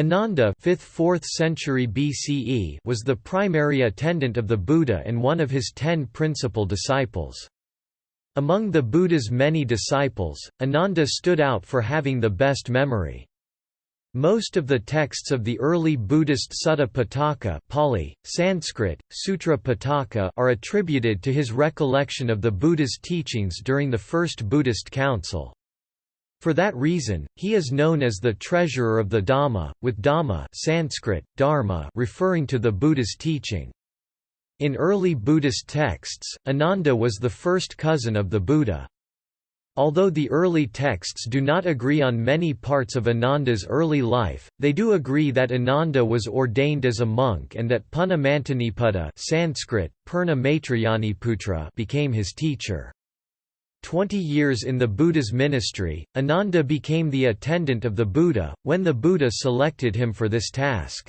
Ananda 5th–4th century BCE was the primary attendant of the Buddha and one of his ten principal disciples. Among the Buddha's many disciples, Ananda stood out for having the best memory. Most of the texts of the early Buddhist Sutta Pitaka Pali, Sanskrit, Sutra Pitaka are attributed to his recollection of the Buddha's teachings during the First Buddhist Council. For that reason, he is known as the treasurer of the Dhamma, with Dhamma Sanskrit, dharma referring to the Buddha's teaching. In early Buddhist texts, Ananda was the first cousin of the Buddha. Although the early texts do not agree on many parts of Ananda's early life, they do agree that Ananda was ordained as a monk and that Punna Mantaniputta Sanskrit, became his teacher. Twenty years in the Buddha's ministry, Ananda became the attendant of the Buddha, when the Buddha selected him for this task.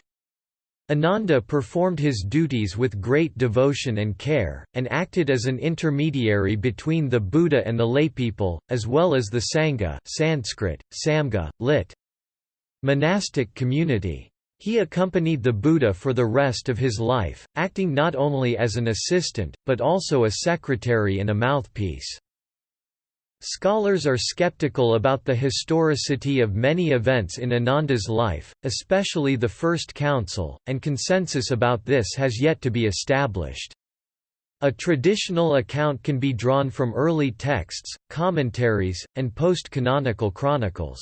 Ananda performed his duties with great devotion and care, and acted as an intermediary between the Buddha and the laypeople, as well as the Sangha Sanskrit, Samga, lit. monastic community. He accompanied the Buddha for the rest of his life, acting not only as an assistant, but also a secretary and a mouthpiece. Scholars are skeptical about the historicity of many events in Ananda's life, especially the First Council, and consensus about this has yet to be established. A traditional account can be drawn from early texts, commentaries, and post-canonical chronicles.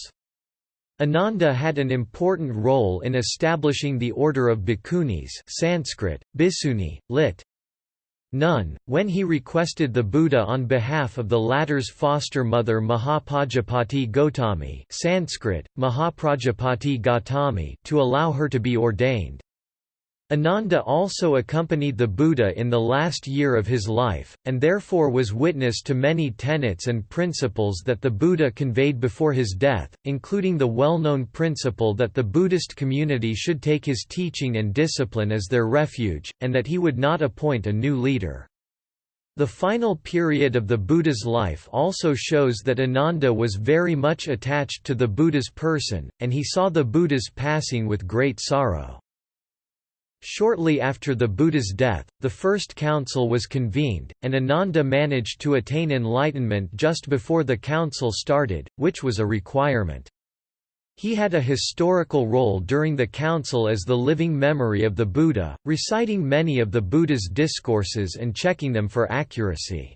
Ananda had an important role in establishing the order of bhikkhunis Sanskrit, Bhisuni, lit. Nun, when he requested the Buddha on behalf of the latter's foster mother Mahapajapati Gotami Sanskrit, Mahaprajapati Gautami to allow her to be ordained. Ananda also accompanied the Buddha in the last year of his life, and therefore was witness to many tenets and principles that the Buddha conveyed before his death, including the well-known principle that the Buddhist community should take his teaching and discipline as their refuge, and that he would not appoint a new leader. The final period of the Buddha's life also shows that Ananda was very much attached to the Buddha's person, and he saw the Buddha's passing with great sorrow. Shortly after the Buddha's death, the first council was convened, and Ananda managed to attain enlightenment just before the council started, which was a requirement. He had a historical role during the council as the living memory of the Buddha, reciting many of the Buddha's discourses and checking them for accuracy.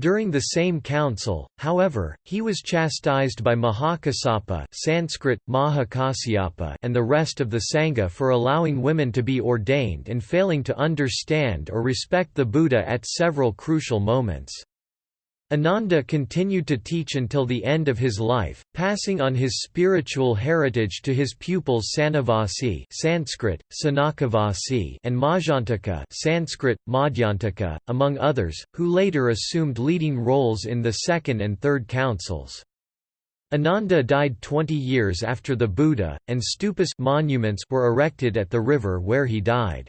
During the same council, however, he was chastised by Mahakassapa Sanskrit, Mahakasyapa and the rest of the Sangha for allowing women to be ordained and failing to understand or respect the Buddha at several crucial moments. Ananda continued to teach until the end of his life, passing on his spiritual heritage to his pupils Sanavasi Sanskrit, Sanakavasi and Majjantaka Sanskrit, Madhyantaka, among others, who later assumed leading roles in the second and third councils. Ananda died 20 years after the Buddha, and stupas monuments were erected at the river where he died.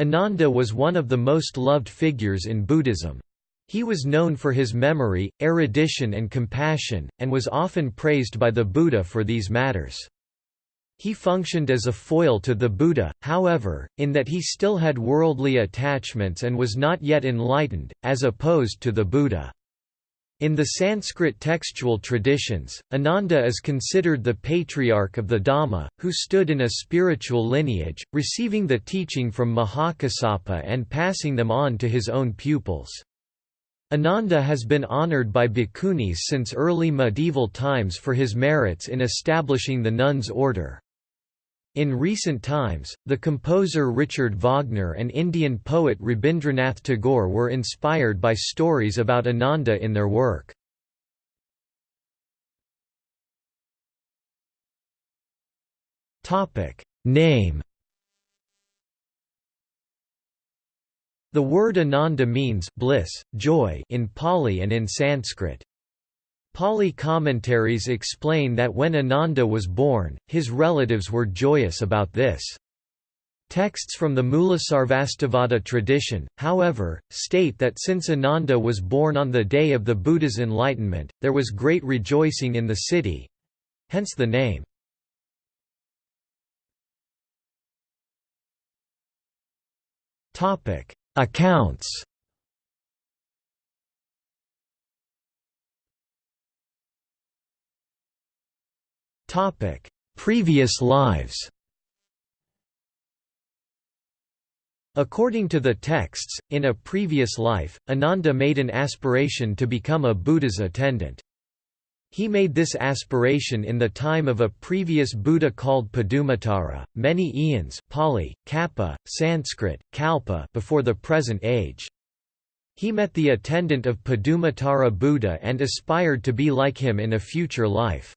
Ananda was one of the most loved figures in Buddhism. He was known for his memory, erudition and compassion, and was often praised by the Buddha for these matters. He functioned as a foil to the Buddha, however, in that he still had worldly attachments and was not yet enlightened, as opposed to the Buddha. In the Sanskrit textual traditions, Ananda is considered the patriarch of the Dhamma, who stood in a spiritual lineage, receiving the teaching from Mahakassapa and passing them on to his own pupils. Ananda has been honored by bhikkhunis since early medieval times for his merits in establishing the nuns' order. In recent times, the composer Richard Wagner and Indian poet Rabindranath Tagore were inspired by stories about Ananda in their work. Name The word ananda means bliss, joy in Pali and in Sanskrit. Pali commentaries explain that when Ananda was born, his relatives were joyous about this. Texts from the Mulasarvastivada tradition, however, state that since Ananda was born on the day of the Buddha's enlightenment, there was great rejoicing in the city, hence the name. Topic: Accounts. Topic: Previous lives. According to the texts, in a previous life, Ananda made an aspiration to become a Buddha's attendant. He made this aspiration in the time of a previous Buddha called Padumuttara, many eons Pali, Kappa, Sanskrit, Kalpa before the present age. He met the attendant of Padumuttara Buddha and aspired to be like him in a future life.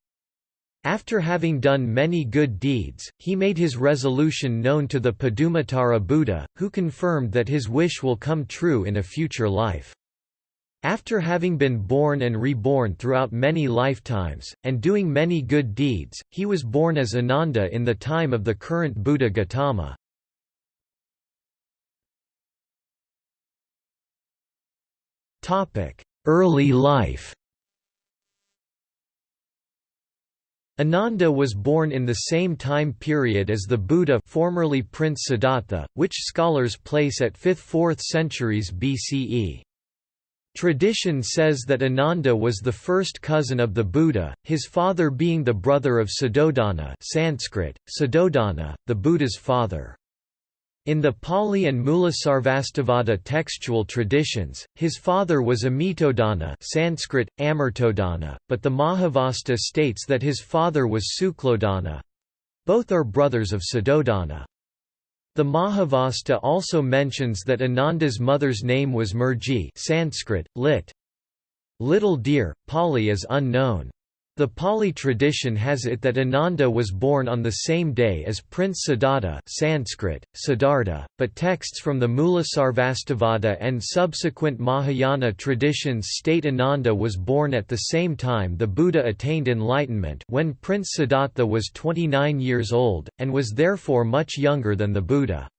After having done many good deeds, he made his resolution known to the Padumuttara Buddha, who confirmed that his wish will come true in a future life. After having been born and reborn throughout many lifetimes, and doing many good deeds, he was born as Ananda in the time of the current Buddha Gautama. Early life Ananda was born in the same time period as the Buddha formerly Prince Siddhartha, which scholars place at 5th–4th centuries BCE. Tradition says that Ananda was the first cousin of the Buddha, his father being the brother of Suddhodana Sanskrit, Suddhodana, the Buddha's father. In the Pali and Mulasarvastivada textual traditions, his father was Amitodana Sanskrit, Amartodana, but the Mahavastu states that his father was Suklodana. Both are brothers of Suddhodana. The Mahavastu also mentions that Ananda's mother's name was Murji Sanskrit, lit. Little deer, Pali is unknown. The Pali tradition has it that Ananda was born on the same day as Prince Siddhartha Sanskrit, Siddhartha, but texts from the Mulasarvastivada and subsequent Mahayana traditions state Ananda was born at the same time the Buddha attained enlightenment when Prince Siddhartha was 29 years old, and was therefore much younger than the Buddha.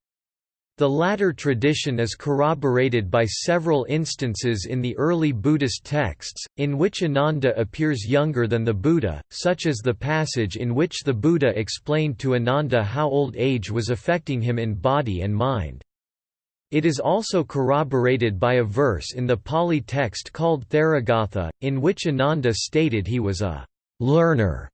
The latter tradition is corroborated by several instances in the early Buddhist texts, in which Ananda appears younger than the Buddha, such as the passage in which the Buddha explained to Ananda how old age was affecting him in body and mind. It is also corroborated by a verse in the Pali text called Theragatha, in which Ananda stated he was a learner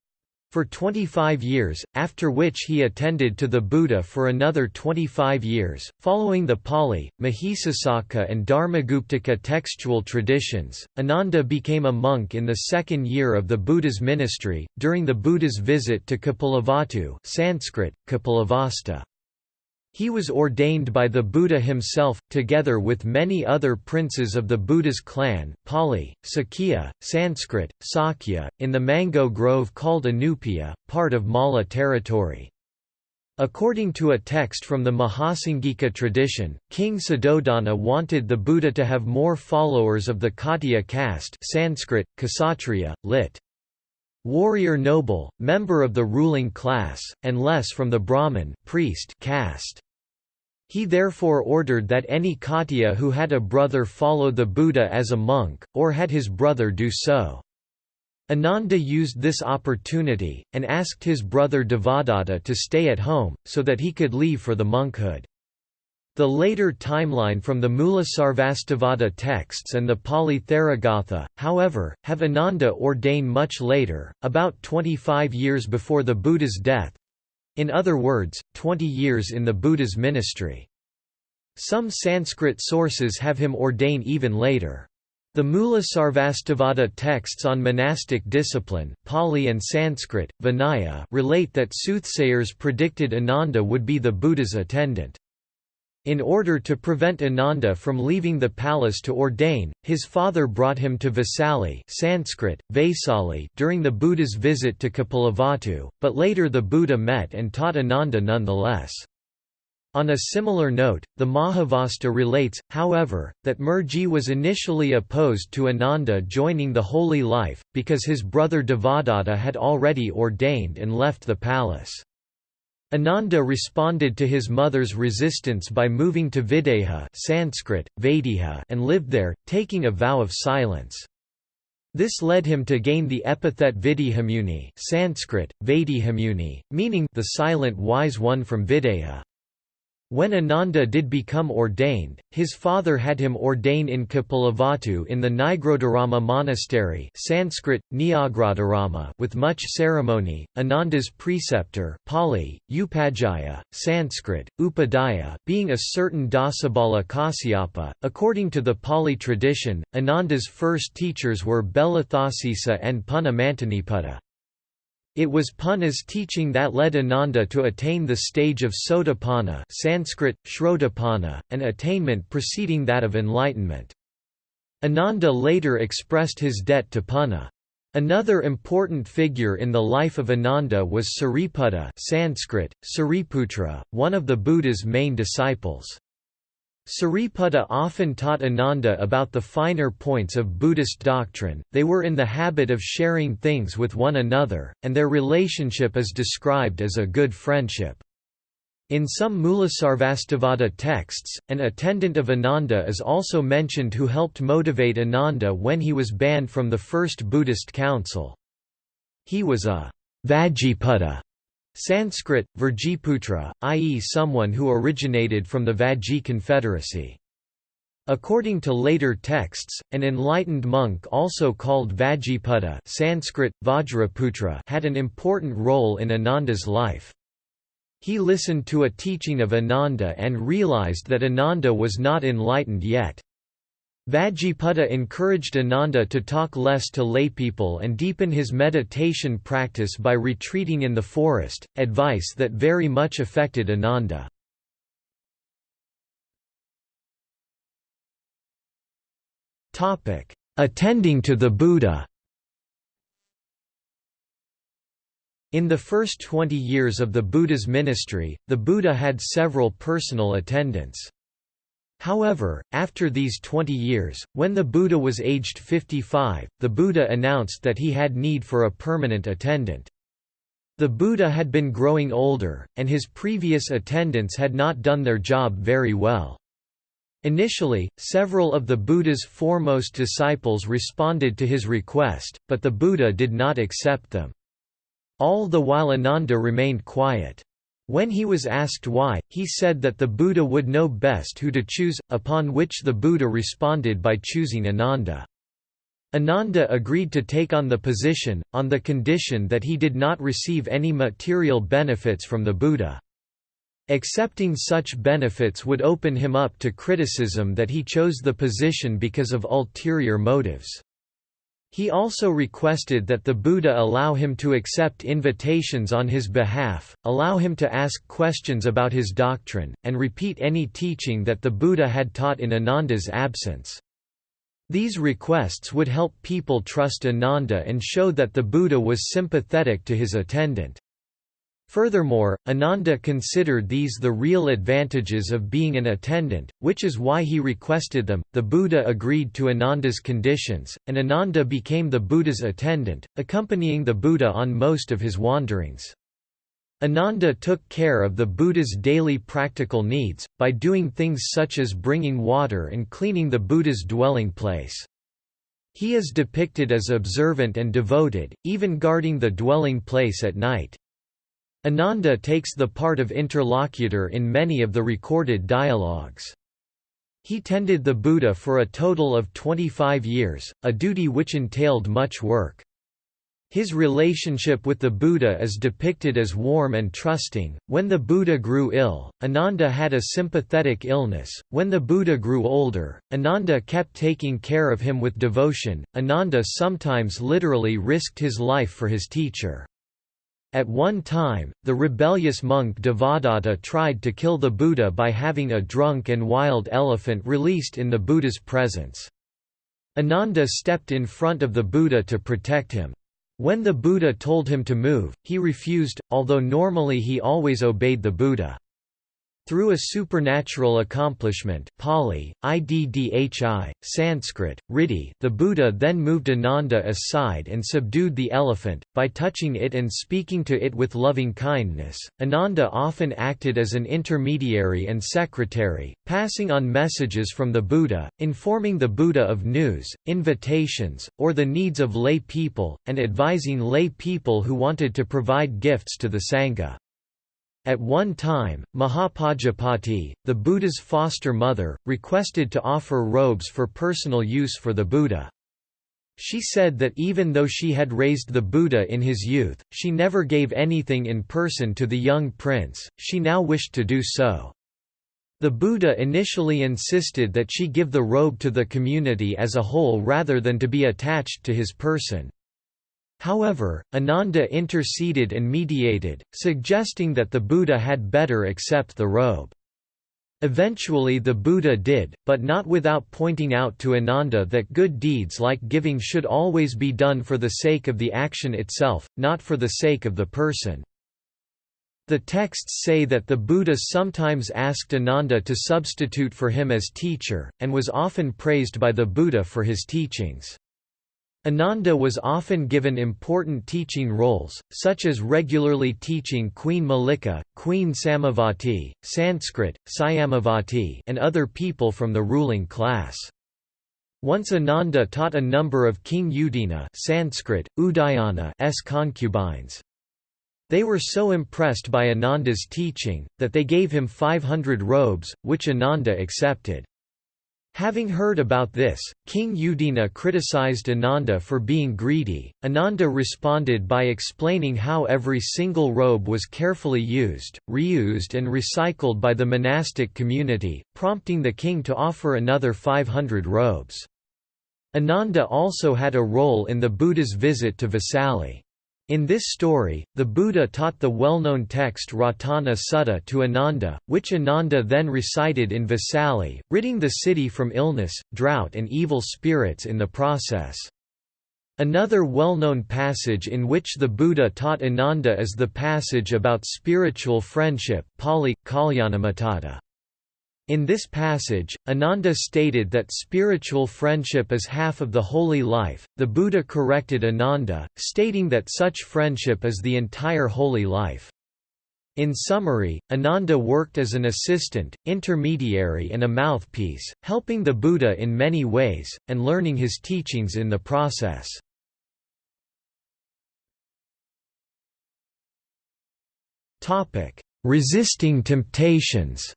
for 25 years, after which he attended to the Buddha for another 25 years. Following the Pali, Mahisasaka, and Dharmaguptaka textual traditions, Ananda became a monk in the second year of the Buddha's ministry, during the Buddha's visit to Kapilavastu Sanskrit, Kapilavasta. He was ordained by the Buddha himself, together with many other princes of the Buddha's clan Pali, Sakya, Sanskrit, Sakya, in the mango grove called Anupiya, part of Malla territory. According to a text from the Mahasanghika tradition, King Suddhodana wanted the Buddha to have more followers of the Khattiya caste Sanskrit, Kshatriya, lit. Warrior noble, member of the ruling class, and less from the Brahmin priest caste. He therefore ordered that any Khattiya who had a brother follow the Buddha as a monk, or had his brother do so. Ananda used this opportunity, and asked his brother Devadatta to stay at home, so that he could leave for the monkhood. The later timeline from the Mulasarvastivada texts and the Pali Theragatha, however, have Ananda ordained much later, about 25 years before the Buddha's death, in other words, 20 years in the Buddha's ministry. Some Sanskrit sources have him ordain even later. The Mulasarvastivada texts on monastic discipline Pali and Sanskrit, Vinaya relate that soothsayers predicted Ananda would be the Buddha's attendant. In order to prevent Ananda from leaving the palace to ordain, his father brought him to Vesali Sanskrit, Vaisali during the Buddha's visit to Kapilavastu, but later the Buddha met and taught Ananda nonetheless. On a similar note, the Mahavastu relates, however, that Murji was initially opposed to Ananda joining the holy life, because his brother Devadatta had already ordained and left the palace. Ananda responded to his mother's resistance by moving to Videha Sanskrit, Vaideha and lived there, taking a vow of silence. This led him to gain the epithet Vedehamuni Sanskrit, Vaidehamuni, meaning the silent wise one from Videha. When Ananda did become ordained, his father had him ordain in Kapilavatthu in the Nigrodharama monastery Sanskrit, with much ceremony. Ananda's preceptor Pali, Upajjhaya, Sanskrit, Upadhyaya being a certain Dasabala Kasyapa. According to the Pali tradition, Ananda's first teachers were Belatthasisa and Punna Mantaniputta. It was Punna's teaching that led Ananda to attain the stage of Sotapanna Sanskrit, Shrotapanna, an attainment preceding that of enlightenment. Ananda later expressed his debt to Punna. Another important figure in the life of Ananda was Sariputta Sanskrit, Sariputra, one of the Buddha's main disciples. Sariputta often taught Ananda about the finer points of Buddhist doctrine, they were in the habit of sharing things with one another, and their relationship is described as a good friendship. In some Mulasarvastivada texts, an attendant of Ananda is also mentioned who helped motivate Ananda when he was banned from the First Buddhist Council. He was a Vajjiputta Sanskrit, Virjiputra, i.e. someone who originated from the Vajji confederacy. According to later texts, an enlightened monk also called Vajjiputta Sanskrit, Vajraputra had an important role in Ananda's life. He listened to a teaching of Ananda and realized that Ananda was not enlightened yet. Vajjiputta encouraged Ananda to talk less to laypeople and deepen his meditation practice by retreating in the forest, advice that very much affected Ananda. Attending to the Buddha In the first 20 years of the Buddha's ministry, the Buddha had several personal attendants. However, after these 20 years, when the Buddha was aged 55, the Buddha announced that he had need for a permanent attendant. The Buddha had been growing older, and his previous attendants had not done their job very well. Initially, several of the Buddha's foremost disciples responded to his request, but the Buddha did not accept them. All the while Ananda remained quiet. When he was asked why, he said that the Buddha would know best who to choose, upon which the Buddha responded by choosing Ananda. Ananda agreed to take on the position, on the condition that he did not receive any material benefits from the Buddha. Accepting such benefits would open him up to criticism that he chose the position because of ulterior motives. He also requested that the Buddha allow him to accept invitations on his behalf, allow him to ask questions about his doctrine, and repeat any teaching that the Buddha had taught in Ananda's absence. These requests would help people trust Ananda and show that the Buddha was sympathetic to his attendant. Furthermore, Ananda considered these the real advantages of being an attendant, which is why he requested them. The Buddha agreed to Ananda's conditions, and Ananda became the Buddha's attendant, accompanying the Buddha on most of his wanderings. Ananda took care of the Buddha's daily practical needs, by doing things such as bringing water and cleaning the Buddha's dwelling place. He is depicted as observant and devoted, even guarding the dwelling place at night. Ananda takes the part of interlocutor in many of the recorded dialogues. He tended the Buddha for a total of 25 years, a duty which entailed much work. His relationship with the Buddha is depicted as warm and trusting. When the Buddha grew ill, Ananda had a sympathetic illness. When the Buddha grew older, Ananda kept taking care of him with devotion. Ananda sometimes literally risked his life for his teacher. At one time, the rebellious monk Devadatta tried to kill the Buddha by having a drunk and wild elephant released in the Buddha's presence. Ananda stepped in front of the Buddha to protect him. When the Buddha told him to move, he refused, although normally he always obeyed the Buddha. Through a supernatural accomplishment Pali, Iddhi, Sanskrit, Riddhi the Buddha then moved Ananda aside and subdued the elephant, by touching it and speaking to it with loving kindness. Ananda often acted as an intermediary and secretary, passing on messages from the Buddha, informing the Buddha of news, invitations, or the needs of lay people, and advising lay people who wanted to provide gifts to the Sangha. At one time, Mahapajapati, the Buddha's foster mother, requested to offer robes for personal use for the Buddha. She said that even though she had raised the Buddha in his youth, she never gave anything in person to the young prince, she now wished to do so. The Buddha initially insisted that she give the robe to the community as a whole rather than to be attached to his person. However, Ananda interceded and mediated, suggesting that the Buddha had better accept the robe. Eventually the Buddha did, but not without pointing out to Ananda that good deeds like giving should always be done for the sake of the action itself, not for the sake of the person. The texts say that the Buddha sometimes asked Ananda to substitute for him as teacher, and was often praised by the Buddha for his teachings. Ananda was often given important teaching roles, such as regularly teaching Queen Mallika, Queen Samavati, Sanskrit, Syamavati and other people from the ruling class. Once Ananda taught a number of King Udena Sanskrit, Udayana's concubines. They were so impressed by Ananda's teaching, that they gave him 500 robes, which Ananda accepted. Having heard about this, King Udena criticized Ananda for being greedy. Ananda responded by explaining how every single robe was carefully used, reused, and recycled by the monastic community, prompting the king to offer another 500 robes. Ananda also had a role in the Buddha's visit to Vesali. In this story, the Buddha taught the well-known text Ratana Sutta to Ananda, which Ananda then recited in Vesali, ridding the city from illness, drought and evil spirits in the process. Another well-known passage in which the Buddha taught Ananda is the passage about spiritual friendship Pali, Kalyanamitta. In this passage, Ananda stated that spiritual friendship is half of the holy life. The Buddha corrected Ananda, stating that such friendship is the entire holy life. In summary, Ananda worked as an assistant, intermediary and a mouthpiece, helping the Buddha in many ways, and learning his teachings in the process. Resisting temptations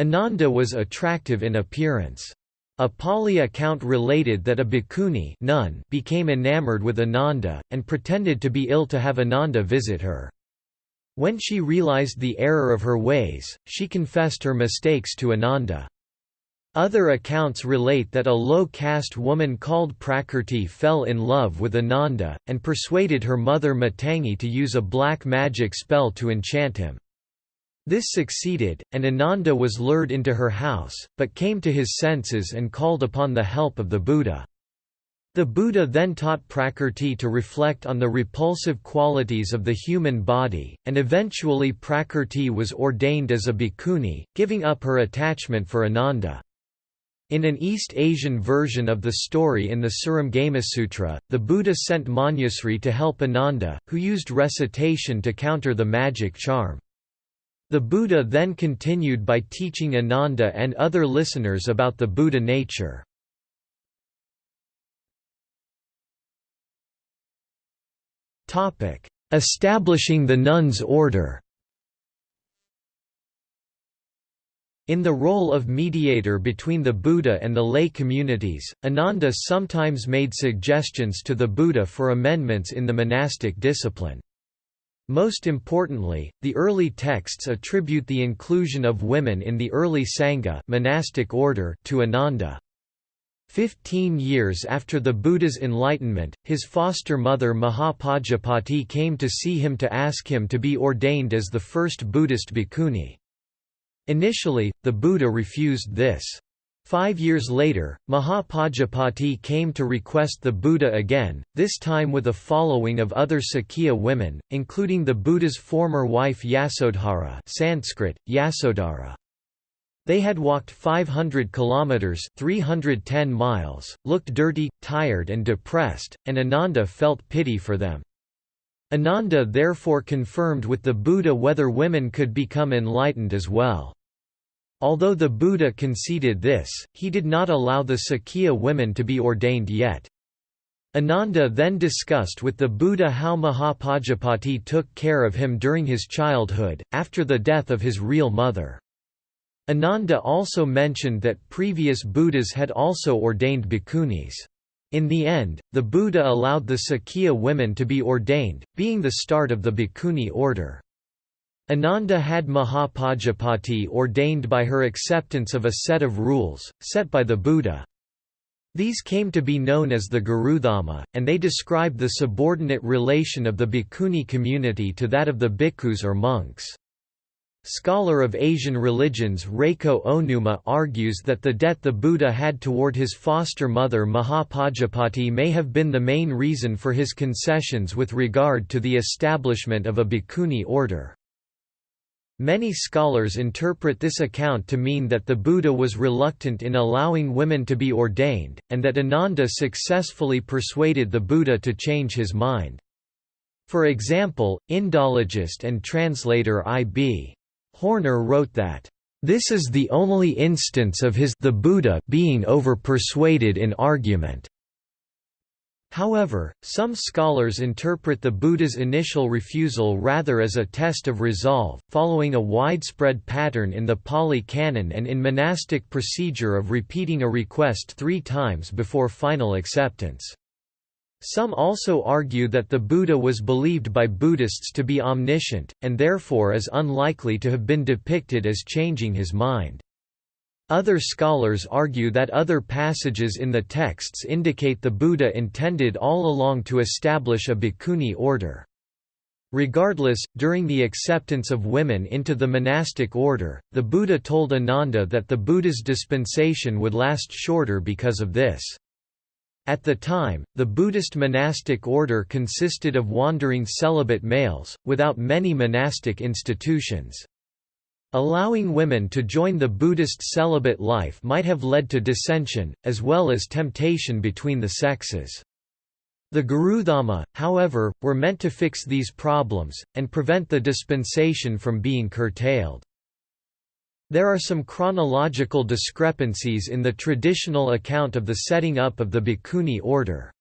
Ananda was attractive in appearance. A Pali account related that a bhikkhuni nun became enamored with Ananda, and pretended to be ill to have Ananda visit her. When she realized the error of her ways, she confessed her mistakes to Ananda. Other accounts relate that a low-caste woman called Prakrti fell in love with Ananda, and persuaded her mother Matangi to use a black magic spell to enchant him. This succeeded, and Ananda was lured into her house, but came to his senses and called upon the help of the Buddha. The Buddha then taught Prakrti to reflect on the repulsive qualities of the human body, and eventually Prakrti was ordained as a bhikkhuni, giving up her attachment for Ananda. In an East Asian version of the story in the Sutra, the Buddha sent Manjusri to help Ananda, who used recitation to counter the magic charm. The Buddha then continued by teaching Ananda and other listeners about the Buddha nature. Establishing the nuns' order In the role of mediator between the Buddha and the lay communities, Ananda sometimes made suggestions to the Buddha for amendments in the monastic discipline. Most importantly, the early texts attribute the inclusion of women in the early Sangha monastic order to Ananda. Fifteen years after the Buddha's enlightenment, his foster mother Mahapajapati came to see him to ask him to be ordained as the first Buddhist bhikkhuni. Initially, the Buddha refused this. Five years later, Mahapajapati came to request the Buddha again, this time with a following of other Sakya women, including the Buddha's former wife Yasodhara Sanskrit, Yasodhara. They had walked 500 kilometers 310 miles, looked dirty, tired and depressed, and Ananda felt pity for them. Ananda therefore confirmed with the Buddha whether women could become enlightened as well. Although the Buddha conceded this, he did not allow the Sakya women to be ordained yet. Ananda then discussed with the Buddha how Mahapajapati took care of him during his childhood, after the death of his real mother. Ananda also mentioned that previous Buddhas had also ordained bhikkhunis. In the end, the Buddha allowed the Sakya women to be ordained, being the start of the bhikkhuni order. Ananda had Mahapajapati ordained by her acceptance of a set of rules, set by the Buddha. These came to be known as the Gurudhamma, and they described the subordinate relation of the bhikkhuni community to that of the bhikkhus or monks. Scholar of Asian religions Reiko Ohnuma argues that the debt the Buddha had toward his foster mother Mahapajapati may have been the main reason for his concessions with regard to the establishment of a bhikkhuni order. Many scholars interpret this account to mean that the Buddha was reluctant in allowing women to be ordained, and that Ananda successfully persuaded the Buddha to change his mind. For example, Indologist and translator I.B. Horner wrote that, "...this is the only instance of his the Buddha being over-persuaded in argument." However, some scholars interpret the Buddha's initial refusal rather as a test of resolve, following a widespread pattern in the Pali Canon and in monastic procedure of repeating a request three times before final acceptance. Some also argue that the Buddha was believed by Buddhists to be omniscient, and therefore is unlikely to have been depicted as changing his mind. Other scholars argue that other passages in the texts indicate the Buddha intended all along to establish a bhikkhuni order. Regardless, during the acceptance of women into the monastic order, the Buddha told Ananda that the Buddha's dispensation would last shorter because of this. At the time, the Buddhist monastic order consisted of wandering celibate males, without many monastic institutions. Allowing women to join the Buddhist celibate life might have led to dissension, as well as temptation between the sexes. The Gurudhamma, however, were meant to fix these problems, and prevent the dispensation from being curtailed. There are some chronological discrepancies in the traditional account of the setting up of the Bhikkhuni order.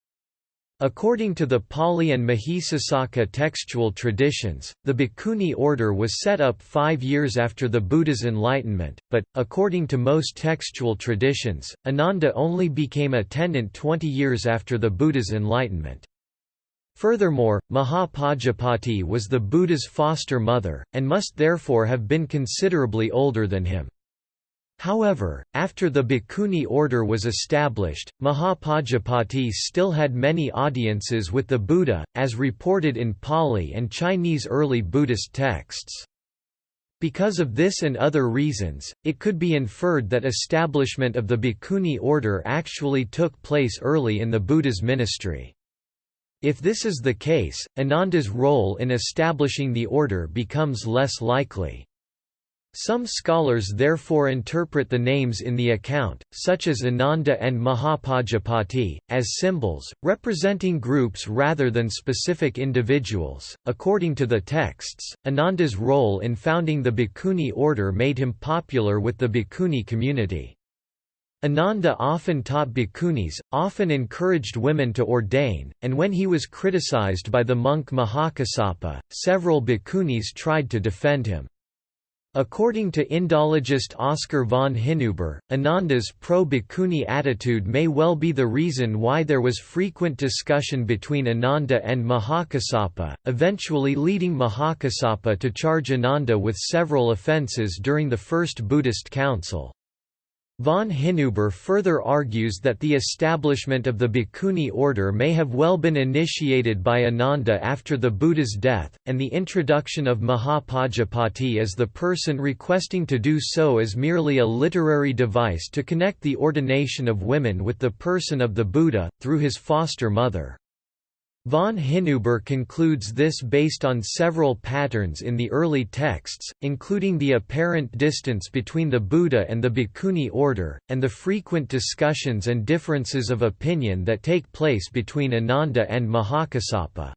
According to the Pali and Mahisasaka textual traditions, the Bhikkhuni order was set up five years after the Buddha's enlightenment, but, according to most textual traditions, Ananda only became a attendant 20 years after the Buddha's enlightenment. Furthermore, Mahapajapati was the Buddha's foster mother, and must therefore have been considerably older than him. However, after the Bhikkhuni order was established, Mahapajapati still had many audiences with the Buddha, as reported in Pali and Chinese early Buddhist texts. Because of this and other reasons, it could be inferred that establishment of the Bhikkhuni order actually took place early in the Buddha's ministry. If this is the case, Ananda's role in establishing the order becomes less likely. Some scholars therefore interpret the names in the account, such as Ananda and Mahapajapati, as symbols, representing groups rather than specific individuals. According to the texts, Ananda's role in founding the Bhikkhuni order made him popular with the Bhikkhuni community. Ananda often taught bhikkhunis, often encouraged women to ordain, and when he was criticized by the monk Mahakassapa, several bhikkhunis tried to defend him. According to Indologist Oskar von Hinuber, Ananda's pro-Bhikkhuni attitude may well be the reason why there was frequent discussion between Ananda and Mahakassapa, eventually leading Mahakassapa to charge Ananda with several offences during the First Buddhist Council. Von Hinuber further argues that the establishment of the Bhikkhuni order may have well been initiated by Ananda after the Buddha's death, and the introduction of Mahapajapati as the person requesting to do so is merely a literary device to connect the ordination of women with the person of the Buddha, through his foster mother. Von Hinuber concludes this based on several patterns in the early texts, including the apparent distance between the Buddha and the Bhikkhuni order, and the frequent discussions and differences of opinion that take place between Ananda and Mahakassapa.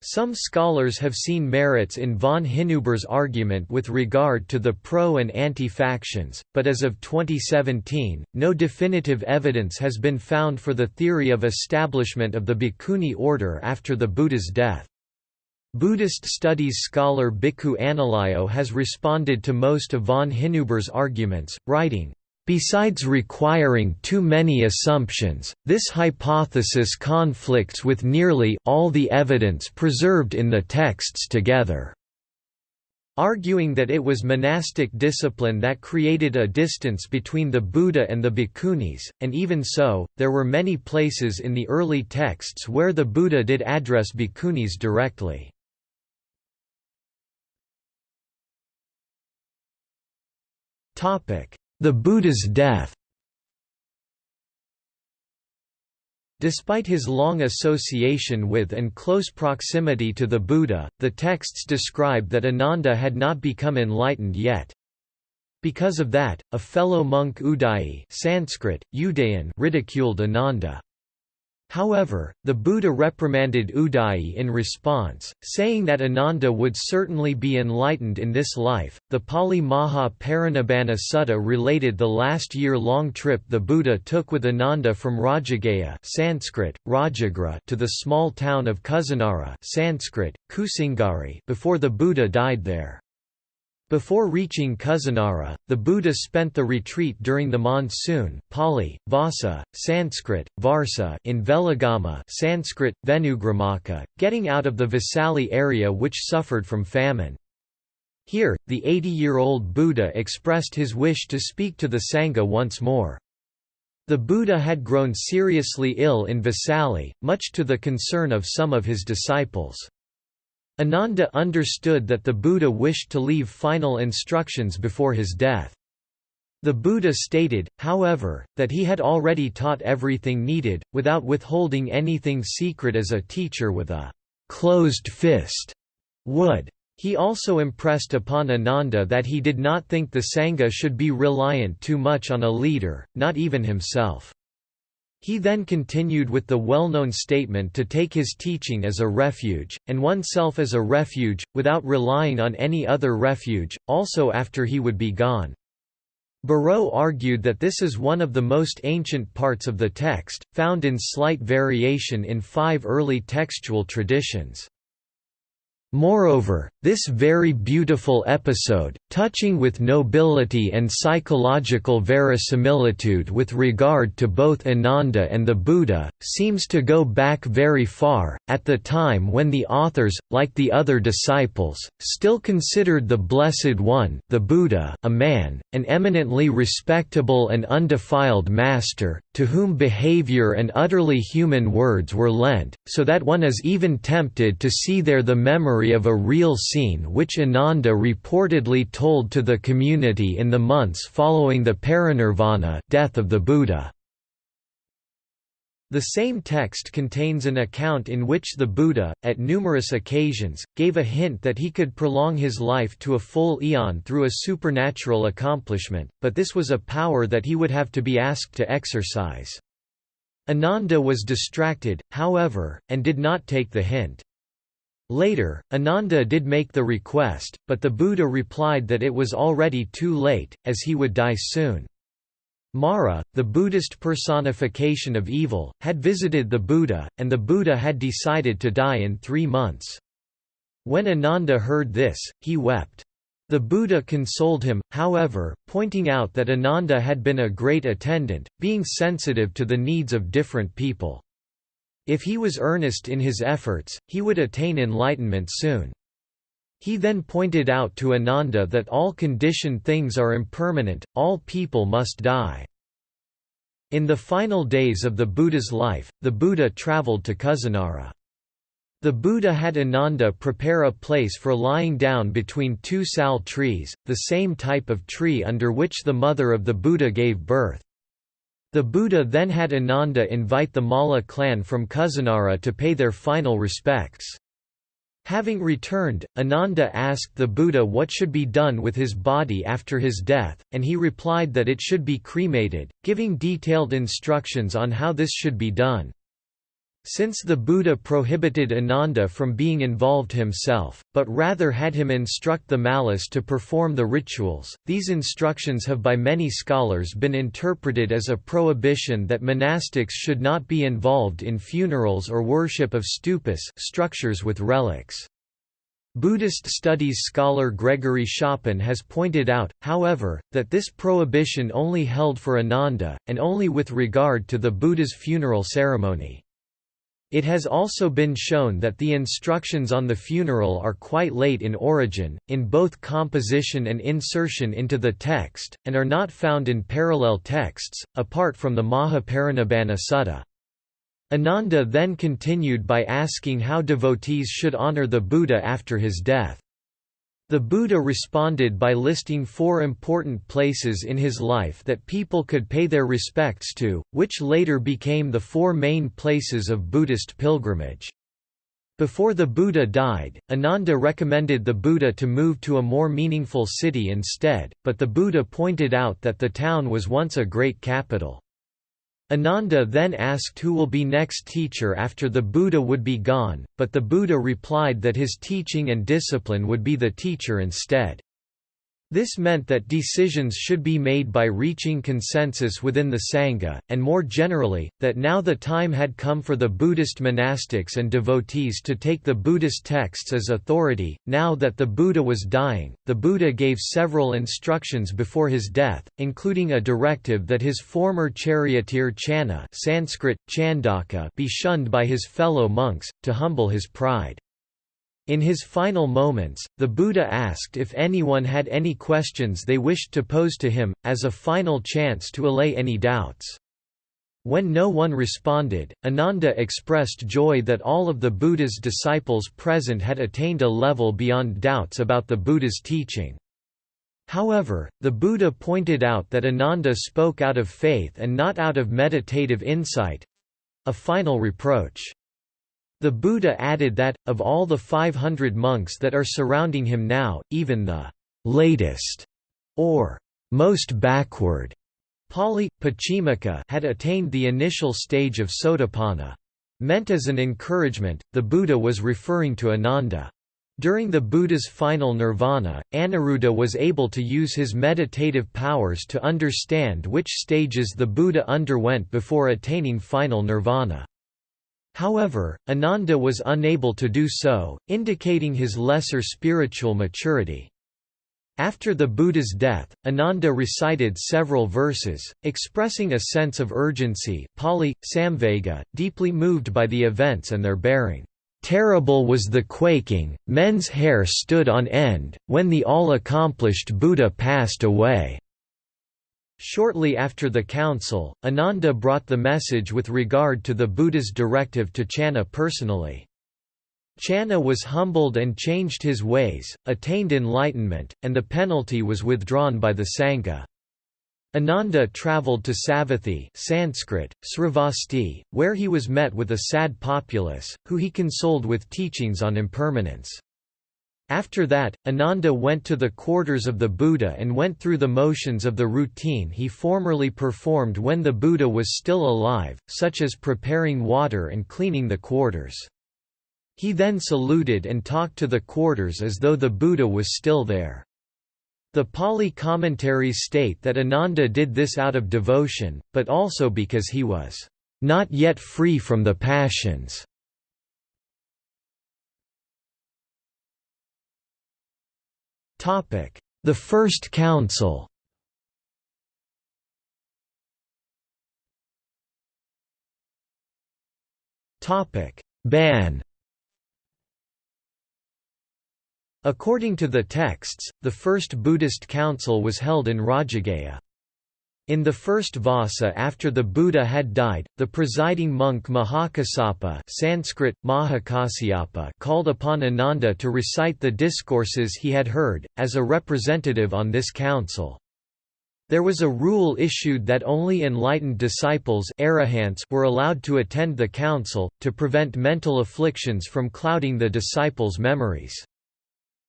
Some scholars have seen merits in von Hinuber's argument with regard to the pro- and anti-factions, but as of 2017, no definitive evidence has been found for the theory of establishment of the Bhikkhuni order after the Buddha's death. Buddhist studies scholar Bhikkhu Analayo has responded to most of von Hinuber's arguments, writing, Besides requiring too many assumptions, this hypothesis conflicts with nearly all the evidence preserved in the texts together. Arguing that it was monastic discipline that created a distance between the Buddha and the bhikkhunis, and even so, there were many places in the early texts where the Buddha did address bhikkhunis directly. Topic the Buddha's death Despite his long association with and close proximity to the Buddha, the texts describe that Ananda had not become enlightened yet. Because of that, a fellow monk Udayi Sanskrit, Udayan ridiculed Ananda. However, the Buddha reprimanded Udayi in response, saying that Ananda would certainly be enlightened in this life. The Pali Maha Parinibbana Sutta related the last year-long trip the Buddha took with Ananda from Rajagaha (Sanskrit: Rajagra) to the small town of Kusinara (Sanskrit: Kusinagari) before the Buddha died there. Before reaching Kusinara, the Buddha spent the retreat during the monsoon Pali, Vasa, Sanskrit, Varsa in Velagama Sanskrit, Venugramaka, getting out of the Vesali area which suffered from famine. Here, the 80-year-old Buddha expressed his wish to speak to the Sangha once more. The Buddha had grown seriously ill in Vesali, much to the concern of some of his disciples. Ananda understood that the Buddha wished to leave final instructions before his death. The Buddha stated, however, that he had already taught everything needed, without withholding anything secret as a teacher with a closed fist would. He also impressed upon Ananda that he did not think the Sangha should be reliant too much on a leader, not even himself. He then continued with the well-known statement to take his teaching as a refuge, and oneself as a refuge, without relying on any other refuge, also after he would be gone. Bareau argued that this is one of the most ancient parts of the text, found in slight variation in five early textual traditions. Moreover, this very beautiful episode, touching with nobility and psychological verisimilitude with regard to both Ananda and the Buddha, seems to go back very far, at the time when the authors, like the other disciples, still considered the Blessed One the Buddha a man, an eminently respectable and undefiled master, to whom behavior and utterly human words were lent, so that one is even tempted to see there the memory of a real scene which Ananda reportedly told to the community in the months following the parinirvana death of the Buddha. The same text contains an account in which the Buddha, at numerous occasions, gave a hint that he could prolong his life to a full eon through a supernatural accomplishment, but this was a power that he would have to be asked to exercise. Ananda was distracted, however, and did not take the hint. Later, Ananda did make the request, but the Buddha replied that it was already too late, as he would die soon. Mara, the Buddhist personification of evil, had visited the Buddha, and the Buddha had decided to die in three months. When Ananda heard this, he wept. The Buddha consoled him, however, pointing out that Ananda had been a great attendant, being sensitive to the needs of different people. If he was earnest in his efforts, he would attain enlightenment soon. He then pointed out to Ananda that all conditioned things are impermanent, all people must die. In the final days of the Buddha's life, the Buddha traveled to Kusinara. The Buddha had Ananda prepare a place for lying down between two sal trees, the same type of tree under which the mother of the Buddha gave birth. The Buddha then had Ananda invite the Malla clan from Kusinara to pay their final respects. Having returned, Ananda asked the Buddha what should be done with his body after his death, and he replied that it should be cremated, giving detailed instructions on how this should be done. Since the Buddha prohibited Ananda from being involved himself, but rather had him instruct the Mallas to perform the rituals, these instructions have by many scholars been interpreted as a prohibition that monastics should not be involved in funerals or worship of stupas structures with relics. Buddhist studies scholar Gregory Schopen has pointed out, however, that this prohibition only held for Ananda, and only with regard to the Buddha's funeral ceremony. It has also been shown that the instructions on the funeral are quite late in origin, in both composition and insertion into the text, and are not found in parallel texts, apart from the Mahaparinibbana Sutta. Ananda then continued by asking how devotees should honor the Buddha after his death. The Buddha responded by listing four important places in his life that people could pay their respects to, which later became the four main places of Buddhist pilgrimage. Before the Buddha died, Ananda recommended the Buddha to move to a more meaningful city instead, but the Buddha pointed out that the town was once a great capital. Ananda then asked who will be next teacher after the Buddha would be gone, but the Buddha replied that his teaching and discipline would be the teacher instead. This meant that decisions should be made by reaching consensus within the Sangha, and more generally, that now the time had come for the Buddhist monastics and devotees to take the Buddhist texts as authority. Now that the Buddha was dying, the Buddha gave several instructions before his death, including a directive that his former charioteer Channa Sanskrit, Chandaka be shunned by his fellow monks, to humble his pride. In his final moments, the Buddha asked if anyone had any questions they wished to pose to him, as a final chance to allay any doubts. When no one responded, Ananda expressed joy that all of the Buddha's disciples present had attained a level beyond doubts about the Buddha's teaching. However, the Buddha pointed out that Ananda spoke out of faith and not out of meditative insight—a final reproach. The Buddha added that, of all the 500 monks that are surrounding him now, even the latest or most backward Pali, Pachimaka had attained the initial stage of Sotapanna. Meant as an encouragement, the Buddha was referring to Ananda. During the Buddha's final nirvana, Aniruddha was able to use his meditative powers to understand which stages the Buddha underwent before attaining final nirvana. However, Ananda was unable to do so, indicating his lesser spiritual maturity. After the Buddha's death, Ananda recited several verses, expressing a sense of urgency Pali, Samvega, deeply moved by the events and their bearing. Terrible was the quaking, men's hair stood on end, when the all-accomplished Buddha passed away. Shortly after the council, Ananda brought the message with regard to the Buddha's directive to Channa personally. Channa was humbled and changed his ways, attained enlightenment, and the penalty was withdrawn by the Sangha. Ananda travelled to Savatthi Sanskrit, Sravasti, where he was met with a sad populace, who he consoled with teachings on impermanence. After that, Ananda went to the quarters of the Buddha and went through the motions of the routine he formerly performed when the Buddha was still alive, such as preparing water and cleaning the quarters. He then saluted and talked to the quarters as though the Buddha was still there. The Pali commentaries state that Ananda did this out of devotion, but also because he was not yet free from the passions. The First Council. Ban. According to the texts, the first Buddhist council was held in Rajagaha. In the first Vassa after the Buddha had died, the presiding monk Mahakassapa Sanskrit, Mahakasyapa called upon Ananda to recite the discourses he had heard, as a representative on this council. There was a rule issued that only enlightened disciples were allowed to attend the council, to prevent mental afflictions from clouding the disciples' memories.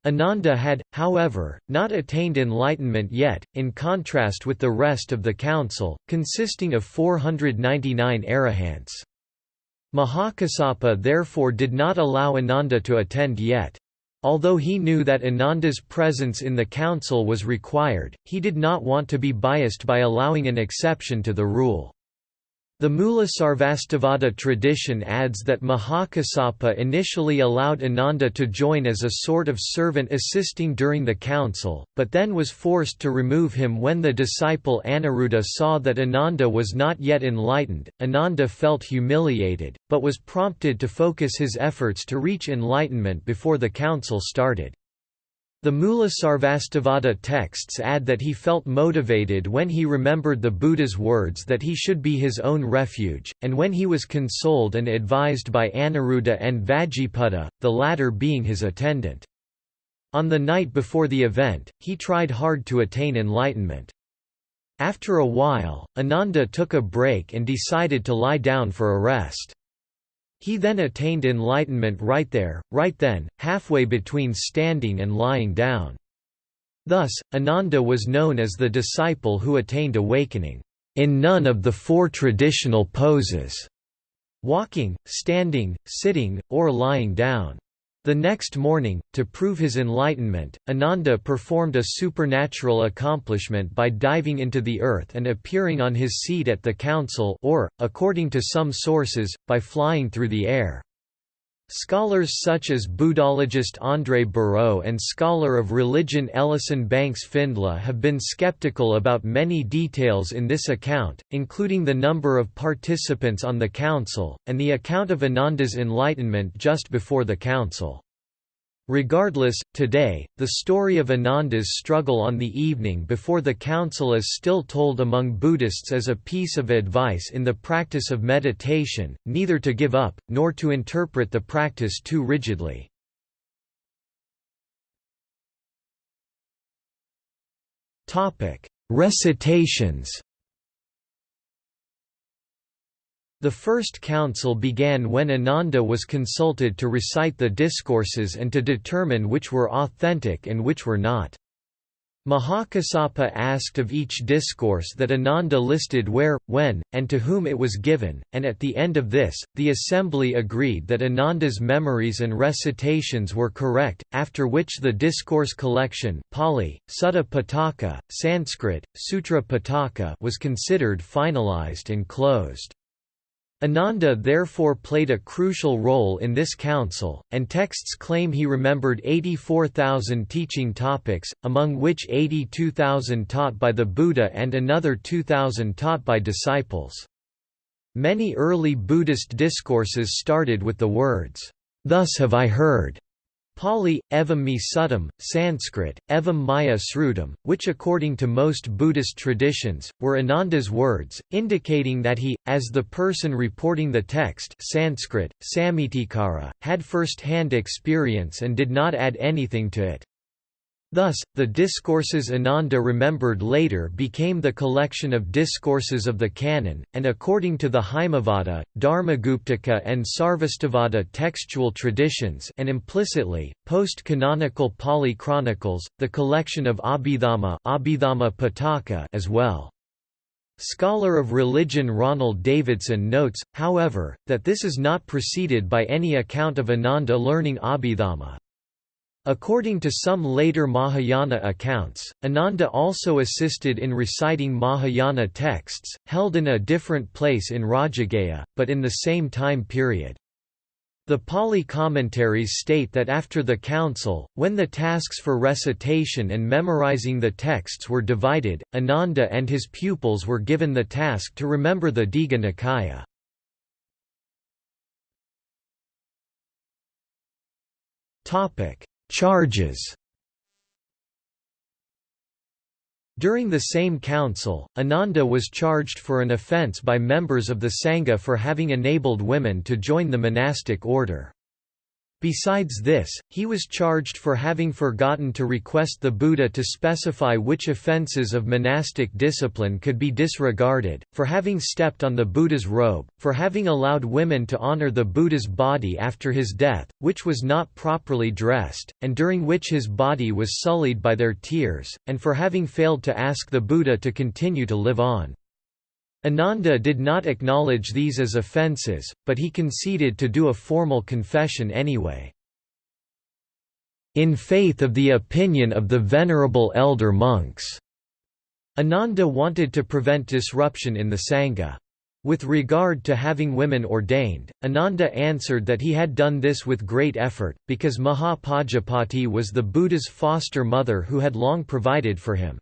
Ananda had, however, not attained enlightenment yet, in contrast with the rest of the council, consisting of 499 arahants. Mahakassapa therefore did not allow Ananda to attend yet. Although he knew that Ananda's presence in the council was required, he did not want to be biased by allowing an exception to the rule. The Mula Sarvastivada tradition adds that Mahakassapa initially allowed Ananda to join as a sort of servant assisting during the council, but then was forced to remove him when the disciple Aniruddha saw that Ananda was not yet enlightened. Ananda felt humiliated, but was prompted to focus his efforts to reach enlightenment before the council started. The Mula Sarvastivada texts add that he felt motivated when he remembered the Buddha's words that he should be his own refuge, and when he was consoled and advised by Aniruddha and Vajjiputta, the latter being his attendant. On the night before the event, he tried hard to attain enlightenment. After a while, Ananda took a break and decided to lie down for a rest. He then attained enlightenment right there, right then, halfway between standing and lying down. Thus, Ananda was known as the disciple who attained awakening, in none of the four traditional poses walking, standing, sitting, or lying down. The next morning, to prove his enlightenment, Ananda performed a supernatural accomplishment by diving into the earth and appearing on his seat at the council or, according to some sources, by flying through the air. Scholars such as Buddhologist André Bareau and scholar of religion Ellison Banks Findly have been skeptical about many details in this account, including the number of participants on the council, and the account of Ananda's enlightenment just before the council. Regardless, today, the story of Ananda's struggle on the evening before the council is still told among Buddhists as a piece of advice in the practice of meditation, neither to give up, nor to interpret the practice too rigidly. Recitations The first council began when Ananda was consulted to recite the discourses and to determine which were authentic and which were not. Mahakassapa asked of each discourse that Ananda listed where, when, and to whom it was given, and at the end of this, the assembly agreed that Ananda's memories and recitations were correct, after which the discourse collection Pali, Sutta Pitaka, Sanskrit, Sutra Pitaka was considered finalized and closed. Ananda therefore played a crucial role in this council, and texts claim he remembered 84,000 teaching topics, among which 82,000 taught by the Buddha and another 2,000 taught by disciples. Many early Buddhist discourses started with the words, "'Thus have I heard' Pali, evam me suttam, Sanskrit, evam maya srutam, which according to most Buddhist traditions, were Ananda's words, indicating that he, as the person reporting the text Sanskrit, Samitikara, had first-hand experience and did not add anything to it. Thus, the discourses Ananda remembered later became the collection of discourses of the canon, and according to the Haimavata, Dharmaguptaka and Sarvastivada textual traditions and implicitly, post-canonical Pali chronicles, the collection of Abhidhamma, Abhidhamma Pitaka as well. Scholar of religion Ronald Davidson notes, however, that this is not preceded by any account of Ananda learning Abhidhamma. According to some later Mahayana accounts, Ananda also assisted in reciting Mahayana texts, held in a different place in Rajagaha, but in the same time period. The Pali commentaries state that after the council, when the tasks for recitation and memorizing the texts were divided, Ananda and his pupils were given the task to remember the Digha Nikaya. Topic: Charges During the same council, Ananda was charged for an offence by members of the Sangha for having enabled women to join the monastic order. Besides this, he was charged for having forgotten to request the Buddha to specify which offences of monastic discipline could be disregarded, for having stepped on the Buddha's robe, for having allowed women to honor the Buddha's body after his death, which was not properly dressed, and during which his body was sullied by their tears, and for having failed to ask the Buddha to continue to live on. Ananda did not acknowledge these as offences, but he conceded to do a formal confession anyway. In faith of the opinion of the venerable elder monks, Ananda wanted to prevent disruption in the Sangha. With regard to having women ordained, Ananda answered that he had done this with great effort, because Mahapajapati was the Buddha's foster mother who had long provided for him.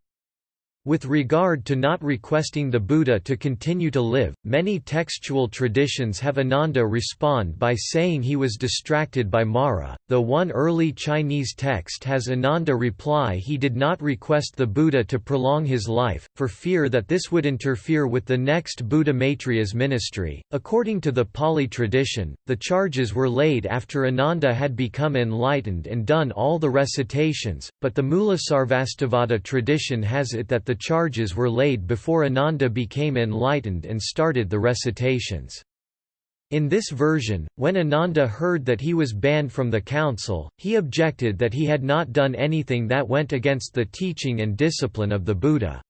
With regard to not requesting the Buddha to continue to live, many textual traditions have Ananda respond by saying he was distracted by Mara, though one early Chinese text has Ananda reply he did not request the Buddha to prolong his life, for fear that this would interfere with the next Buddha Maitreya's ministry. According to the Pali tradition, the charges were laid after Ananda had become enlightened and done all the recitations, but the Mulasarvastivada tradition has it that the charges were laid before Ananda became enlightened and started the recitations. In this version, when Ananda heard that he was banned from the council, he objected that he had not done anything that went against the teaching and discipline of the Buddha.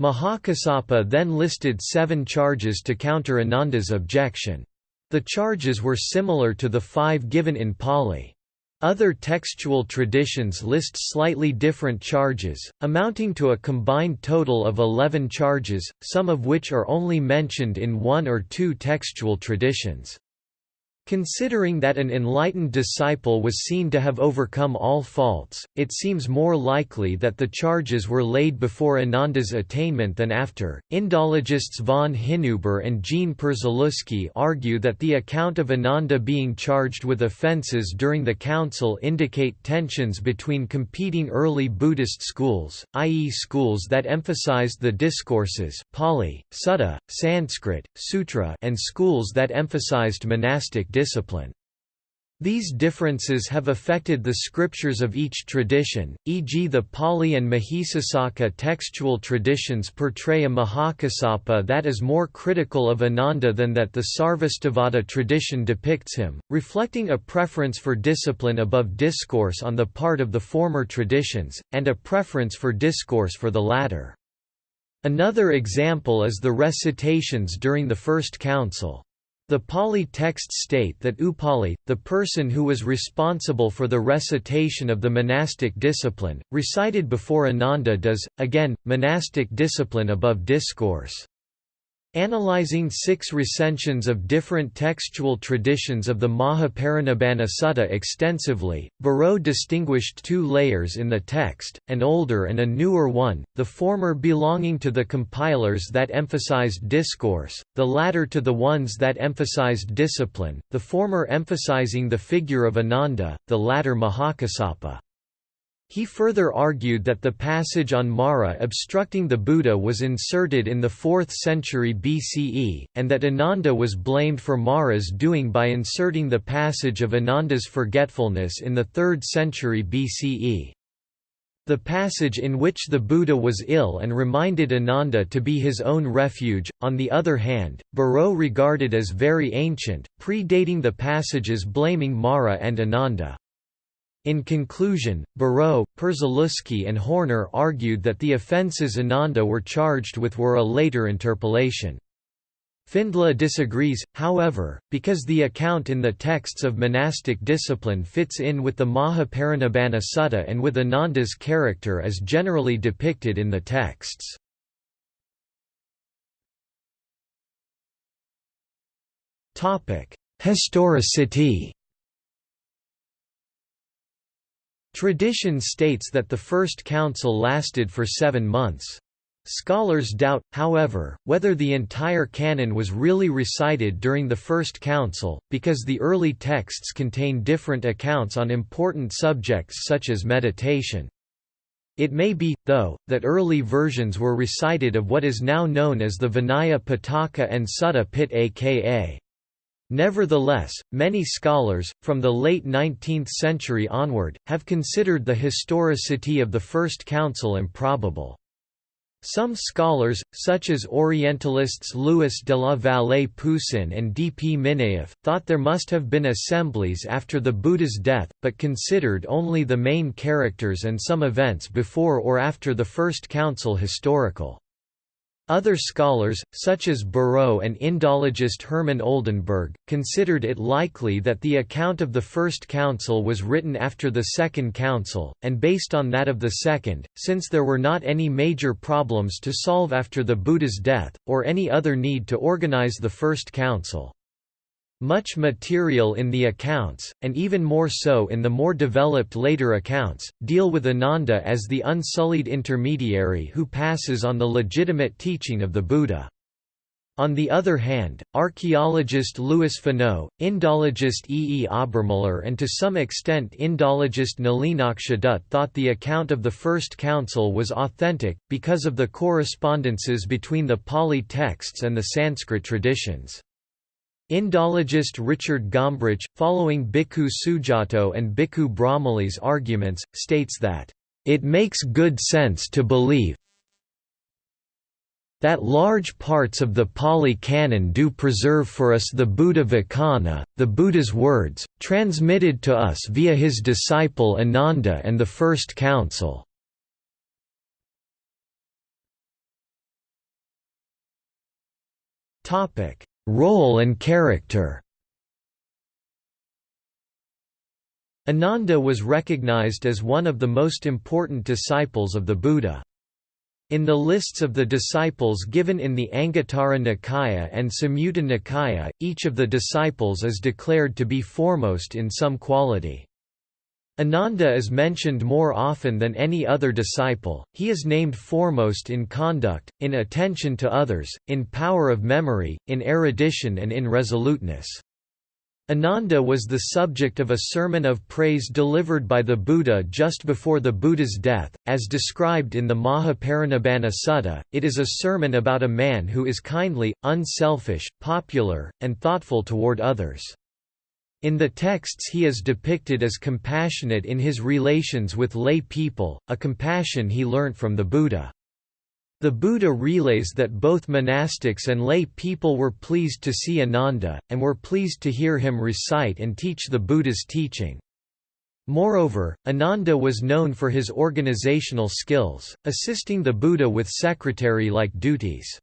Mahakassapa then listed seven charges to counter Ananda's objection. The charges were similar to the five given in Pali. Other textual traditions list slightly different charges, amounting to a combined total of 11 charges, some of which are only mentioned in one or two textual traditions. Considering that an enlightened disciple was seen to have overcome all faults, it seems more likely that the charges were laid before Ananda's attainment than after. Indologists von Hinüber and Jean Przyluski argue that the account of Ananda being charged with offences during the council indicate tensions between competing early Buddhist schools, i.e., schools that emphasized the discourses Pali, Sutta, Sanskrit, Sutra, and schools that emphasized monastic discipline. These differences have affected the scriptures of each tradition, e.g. the Pali and Mahisasaka textual traditions portray a Mahakassapa that is more critical of Ananda than that the Sarvastivada tradition depicts him, reflecting a preference for discipline above discourse on the part of the former traditions, and a preference for discourse for the latter. Another example is the recitations during the First Council. The Pali texts state that Upali, the person who was responsible for the recitation of the monastic discipline, recited before Ananda does, again, monastic discipline above discourse. Analyzing six recensions of different textual traditions of the Mahaparinibbana Sutta extensively, Bareau distinguished two layers in the text, an older and a newer one, the former belonging to the compilers that emphasized discourse, the latter to the ones that emphasized discipline, the former emphasizing the figure of Ananda, the latter Mahakassapa. He further argued that the passage on Mara obstructing the Buddha was inserted in the 4th century BCE, and that Ananda was blamed for Mara's doing by inserting the passage of Ananda's forgetfulness in the 3rd century BCE. The passage in which the Buddha was ill and reminded Ananda to be his own refuge, on the other hand, Bareau regarded as very ancient, predating the passages blaming Mara and Ananda. In conclusion, Bareau, Przyluski and Horner argued that the offences Ananda were charged with were a later interpolation. Findly disagrees, however, because the account in the texts of monastic discipline fits in with the Mahaparinibbana Sutta and with Ananda's character as generally depicted in the texts. Historicity Tradition states that the First Council lasted for seven months. Scholars doubt, however, whether the entire canon was really recited during the First Council, because the early texts contain different accounts on important subjects such as meditation. It may be, though, that early versions were recited of what is now known as the Vinaya Pitaka and Sutta Pitaka Nevertheless, many scholars, from the late 19th century onward, have considered the historicity of the First Council improbable. Some scholars, such as Orientalists Louis de la Vallée Poussin and D. P. Minayev, thought there must have been assemblies after the Buddha's death, but considered only the main characters and some events before or after the First Council historical. Other scholars, such as Bareau and Indologist Hermann Oldenberg, considered it likely that the account of the First Council was written after the Second Council, and based on that of the Second, since there were not any major problems to solve after the Buddha's death, or any other need to organize the First Council. Much material in the accounts, and even more so in the more developed later accounts, deal with Ananda as the unsullied intermediary who passes on the legitimate teaching of the Buddha. On the other hand, archaeologist Louis Finot, Indologist E. E. Obermiller and to some extent Indologist Nalinaksha Dutt thought the account of the First Council was authentic, because of the correspondences between the Pali texts and the Sanskrit traditions. Indologist Richard Gombrich, following Bhikkhu Sujato and Bhikkhu Brahmali's arguments, states that, "...it makes good sense to believe that large parts of the Pali Canon do preserve for us the Buddha Vacana, the Buddha's words, transmitted to us via his disciple Ananda and the First Council." Topic Role and character Ananda was recognized as one of the most important disciples of the Buddha. In the lists of the disciples given in the Anguttara Nikaya and Samyutta Nikaya, each of the disciples is declared to be foremost in some quality. Ananda is mentioned more often than any other disciple, he is named foremost in conduct, in attention to others, in power of memory, in erudition and in resoluteness. Ananda was the subject of a sermon of praise delivered by the Buddha just before the Buddha's death, as described in the Mahaparinibbana Sutta. It is a sermon about a man who is kindly, unselfish, popular, and thoughtful toward others. In the texts he is depicted as compassionate in his relations with lay people, a compassion he learnt from the Buddha. The Buddha relays that both monastics and lay people were pleased to see Ananda, and were pleased to hear him recite and teach the Buddha's teaching. Moreover, Ananda was known for his organizational skills, assisting the Buddha with secretary-like duties.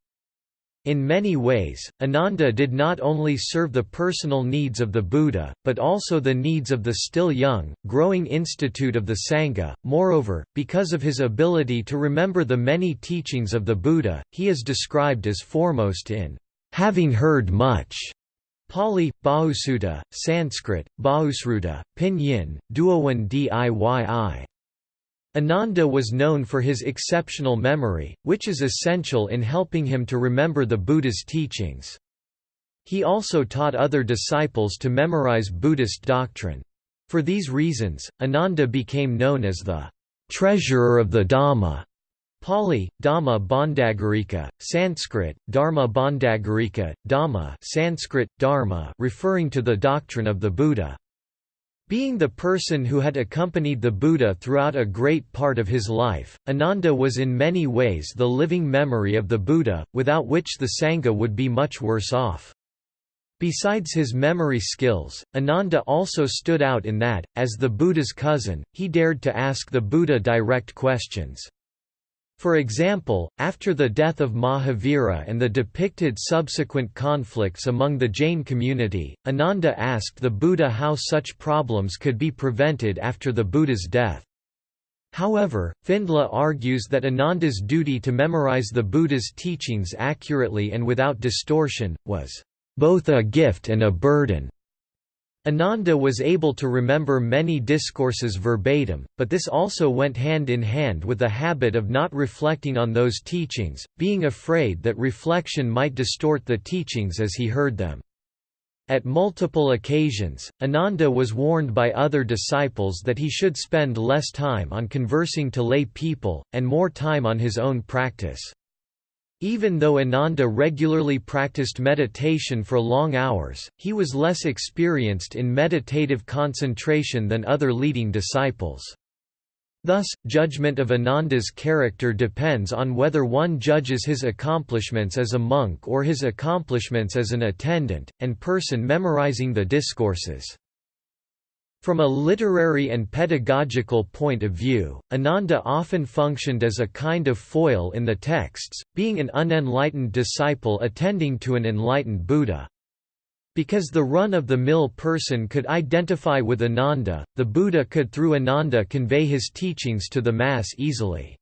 In many ways, Ananda did not only serve the personal needs of the Buddha, but also the needs of the still young, growing institute of the Sangha. Moreover, because of his ability to remember the many teachings of the Buddha, he is described as foremost in having heard much. Pali, Bahusutta, Sanskrit, Bahusruta, Pinyin, Duowen Diyi. Ananda was known for his exceptional memory, which is essential in helping him to remember the Buddha's teachings. He also taught other disciples to memorize Buddhist doctrine. For these reasons, Ananda became known as the treasurer of the Dhamma. Pali, Dhamma Bhandagarika, Sanskrit, Dharma Bhandagarika, Dhamma Sanskrit, Dharma referring to the doctrine of the Buddha. Being the person who had accompanied the Buddha throughout a great part of his life, Ananda was in many ways the living memory of the Buddha, without which the Sangha would be much worse off. Besides his memory skills, Ananda also stood out in that, as the Buddha's cousin, he dared to ask the Buddha direct questions. For example, after the death of Mahavira and the depicted subsequent conflicts among the Jain community, Ananda asked the Buddha how such problems could be prevented after the Buddha's death. However, Findly argues that Ananda's duty to memorize the Buddha's teachings accurately and without distortion, was both a gift and a burden. Ananda was able to remember many discourses verbatim, but this also went hand in hand with the habit of not reflecting on those teachings, being afraid that reflection might distort the teachings as he heard them. At multiple occasions, Ananda was warned by other disciples that he should spend less time on conversing to lay people, and more time on his own practice. Even though Ananda regularly practiced meditation for long hours, he was less experienced in meditative concentration than other leading disciples. Thus, judgment of Ananda's character depends on whether one judges his accomplishments as a monk or his accomplishments as an attendant, and person memorizing the discourses. From a literary and pedagogical point of view, Ananda often functioned as a kind of foil in the texts, being an unenlightened disciple attending to an enlightened Buddha. Because the run-of-the-mill person could identify with Ananda, the Buddha could through Ananda convey his teachings to the mass easily.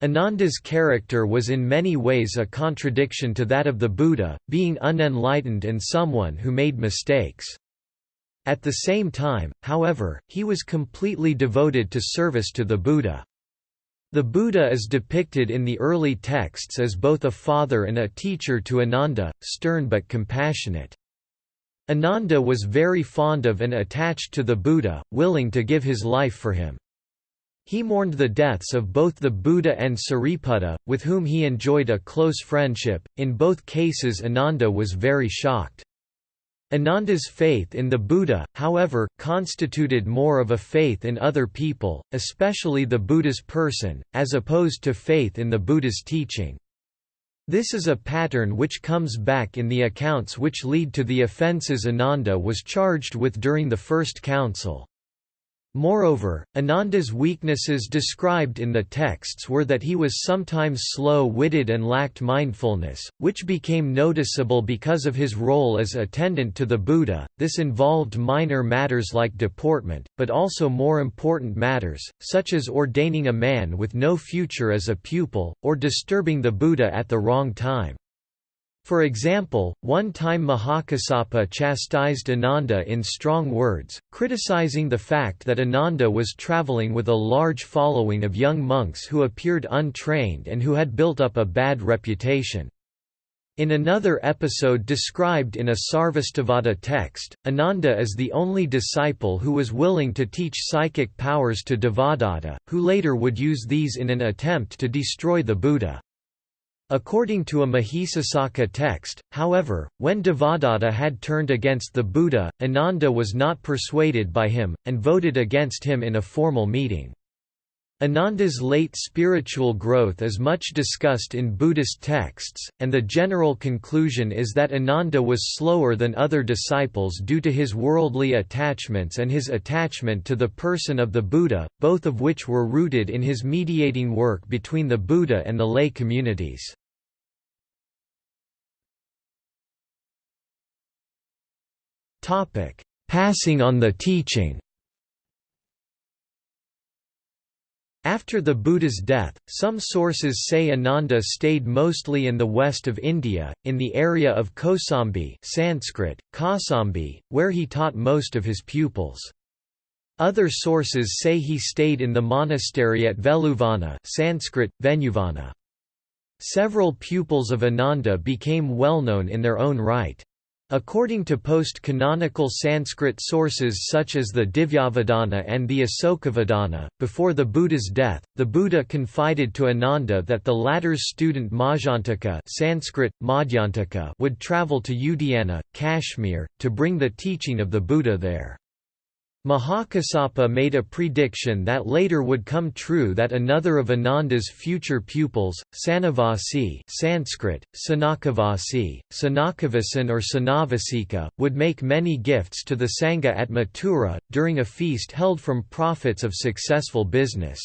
Ananda's character was in many ways a contradiction to that of the Buddha, being unenlightened and someone who made mistakes. At the same time, however, he was completely devoted to service to the Buddha. The Buddha is depicted in the early texts as both a father and a teacher to Ananda, stern but compassionate. Ananda was very fond of and attached to the Buddha, willing to give his life for him. He mourned the deaths of both the Buddha and Sariputta, with whom he enjoyed a close friendship. In both cases, Ananda was very shocked. Ananda's faith in the Buddha, however, constituted more of a faith in other people, especially the Buddha's person, as opposed to faith in the Buddha's teaching. This is a pattern which comes back in the accounts which lead to the offences Ananda was charged with during the First Council. Moreover, Ananda's weaknesses described in the texts were that he was sometimes slow-witted and lacked mindfulness, which became noticeable because of his role as attendant to the Buddha. This involved minor matters like deportment, but also more important matters, such as ordaining a man with no future as a pupil, or disturbing the Buddha at the wrong time. For example, one time Mahakassapa chastised Ananda in strong words, criticizing the fact that Ananda was traveling with a large following of young monks who appeared untrained and who had built up a bad reputation. In another episode described in a Sarvastivada text, Ananda is the only disciple who was willing to teach psychic powers to Devadatta, who later would use these in an attempt to destroy the Buddha. According to a Mahisasaka text, however, when Devadatta had turned against the Buddha, Ananda was not persuaded by him, and voted against him in a formal meeting. Ananda's late spiritual growth is much discussed in Buddhist texts, and the general conclusion is that Ananda was slower than other disciples due to his worldly attachments and his attachment to the person of the Buddha, both of which were rooted in his mediating work between the Buddha and the lay communities. Topic: Passing on the teaching. After the Buddha's death, some sources say Ananda stayed mostly in the west of India, in the area of Kosambi Sanskrit, Kausambi, where he taught most of his pupils. Other sources say he stayed in the monastery at Veluvana Sanskrit, Venuvana. Several pupils of Ananda became well known in their own right. According to post-canonical Sanskrit sources such as the Divyavadana and the Asokavadana, before the Buddha's death, the Buddha confided to Ananda that the latter's student Majjantaka Sanskrit, Madhyantaka would travel to Udayana, Kashmir, to bring the teaching of the Buddha there. Mahakassapa made a prediction that later would come true that another of Ananda's future pupils, Sanavasi Sanskrit, Sanakavasi, Sanakavasin or Sanavasika, would make many gifts to the Sangha at Mathura, during a feast held from profits of successful business.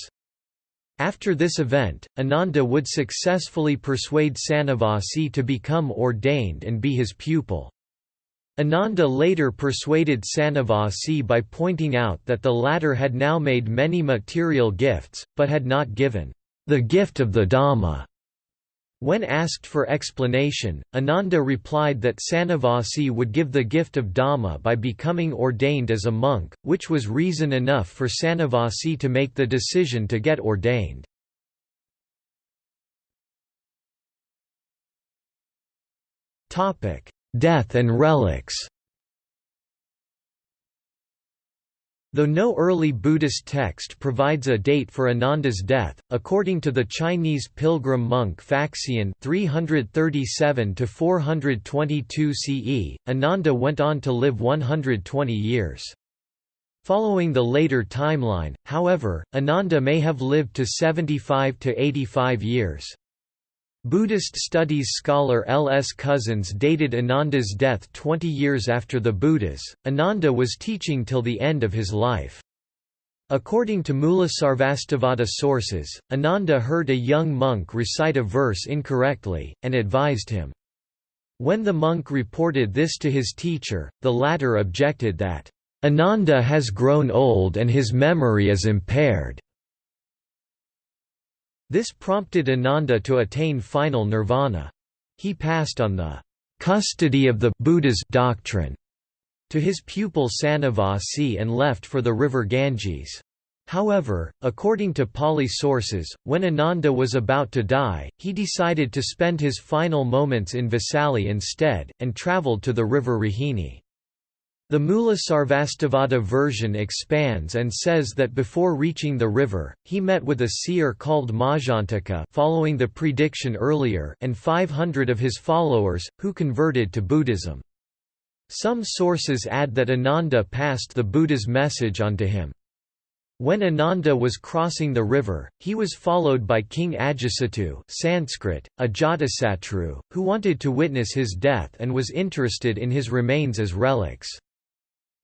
After this event, Ananda would successfully persuade Sanavasi to become ordained and be his pupil. Ananda later persuaded Sanavasi by pointing out that the latter had now made many material gifts, but had not given the gift of the Dhamma. When asked for explanation, Ananda replied that Sanavasi would give the gift of Dhamma by becoming ordained as a monk, which was reason enough for Sanavasi to make the decision to get ordained. Topic: Death and relics Though no early Buddhist text provides a date for Ananda's death, according to the Chinese pilgrim monk Faxian 337–422 CE, Ananda went on to live 120 years. Following the later timeline, however, Ananda may have lived to 75 to 85 years. Buddhist studies scholar L. S. Cousins dated Ananda's death 20 years after the Buddha's. Ananda was teaching till the end of his life. According to Mula Sarvastivada sources, Ananda heard a young monk recite a verse incorrectly, and advised him. When the monk reported this to his teacher, the latter objected that, "...Ananda has grown old and his memory is impaired." This prompted Ananda to attain final nirvana. He passed on the custody of the Buddha's doctrine to his pupil Sanavasi and left for the river Ganges. However, according to Pali sources, when Ananda was about to die, he decided to spend his final moments in Vesali instead, and travelled to the river Rohini. The Mula Sarvastivada version expands and says that before reaching the river, he met with a seer called Majantaka following the prediction earlier and 500 of his followers, who converted to Buddhism. Some sources add that Ananda passed the Buddha's message on to him. When Ananda was crossing the river, he was followed by King Ajatasattu Sanskrit, Ajatasatru, who wanted to witness his death and was interested in his remains as relics.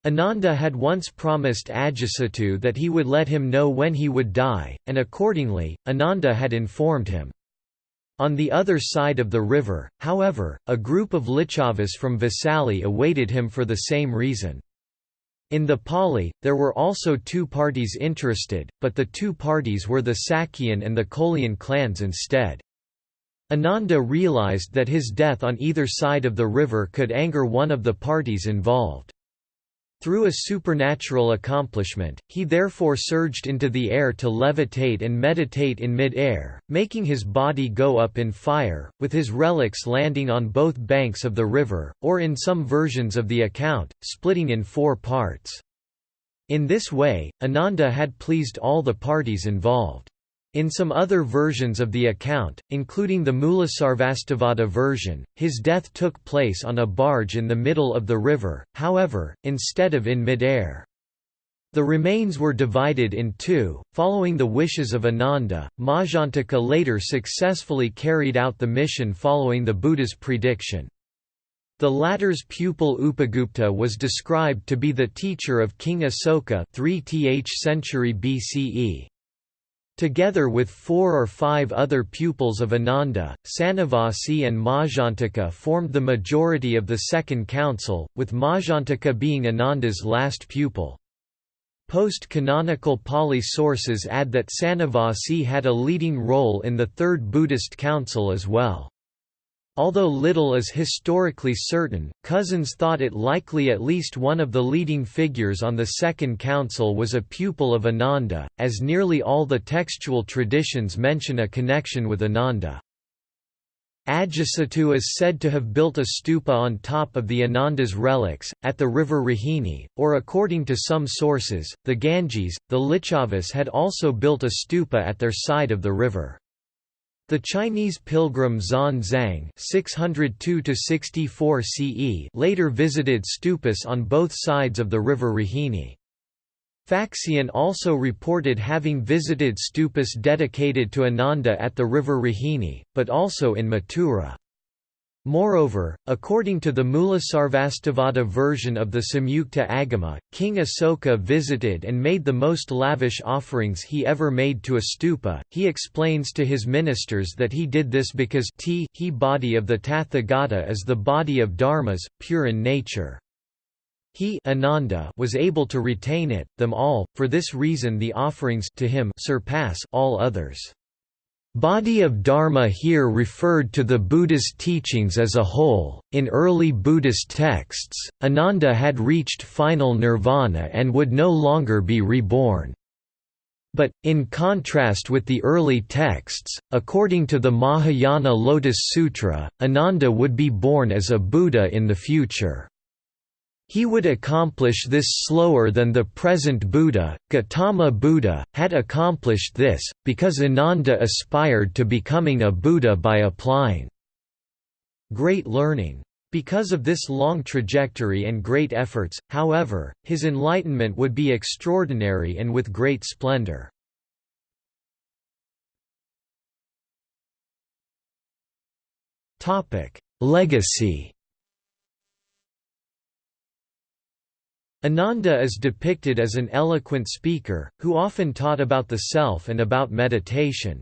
Ananda had once promised Ajatasattu that he would let him know when he would die, and accordingly, Ananda had informed him. On the other side of the river, however, a group of Lichavas from Vesali awaited him for the same reason. In the Pali, there were also two parties interested, but the two parties were the Sakyan and the Kolian clans instead. Ananda realized that his death on either side of the river could anger one of the parties involved. Through a supernatural accomplishment, he therefore surged into the air to levitate and meditate in mid-air, making his body go up in fire, with his relics landing on both banks of the river, or in some versions of the account, splitting in four parts. In this way, Ananda had pleased all the parties involved. In some other versions of the account, including the Mulasarvastivada version, his death took place on a barge in the middle of the river, however, instead of in mid-air. The remains were divided in two. Following the wishes of Ananda, Majantaka later successfully carried out the mission following the Buddha's prediction. The latter's pupil Upagupta was described to be the teacher of King Asoka 3th century BCE. Together with four or five other pupils of Ananda, Sanavasi and Majantaka formed the majority of the Second Council, with Majantaka being Ananda's last pupil. Post-canonical Pali sources add that Sanavasi had a leading role in the Third Buddhist Council as well. Although little is historically certain, Cousins thought it likely at least one of the leading figures on the Second Council was a pupil of Ananda, as nearly all the textual traditions mention a connection with Ananda. Ajatasattu is said to have built a stupa on top of the Ananda's relics, at the river Rohini, or according to some sources, the Ganges. The Lichavas had also built a stupa at their side of the river. The Chinese pilgrim Xuan Zang (602–64 CE) later visited stupas on both sides of the river Rohini. Faxian also reported having visited stupas dedicated to Ananda at the river Rohini, but also in Mathura. Moreover, according to the Mulasarvastivada version of the Samyukta Agama, King Asoka visited and made the most lavish offerings he ever made to a stupa. He explains to his ministers that he did this because t he body of the Tathagata is the body of dharmas, pure in nature. He Ananda was able to retain it, them all, for this reason the offerings to him surpass all others. Body of Dharma here referred to the Buddha's teachings as a whole. In early Buddhist texts, Ananda had reached final nirvana and would no longer be reborn. But, in contrast with the early texts, according to the Mahayana Lotus Sutra, Ananda would be born as a Buddha in the future. He would accomplish this slower than the present Buddha, Gautama Buddha, had accomplished this, because Ananda aspired to becoming a Buddha by applying great learning. Because of this long trajectory and great efforts, however, his enlightenment would be extraordinary and with great splendor. Legacy Ananda is depicted as an eloquent speaker, who often taught about the self and about meditation.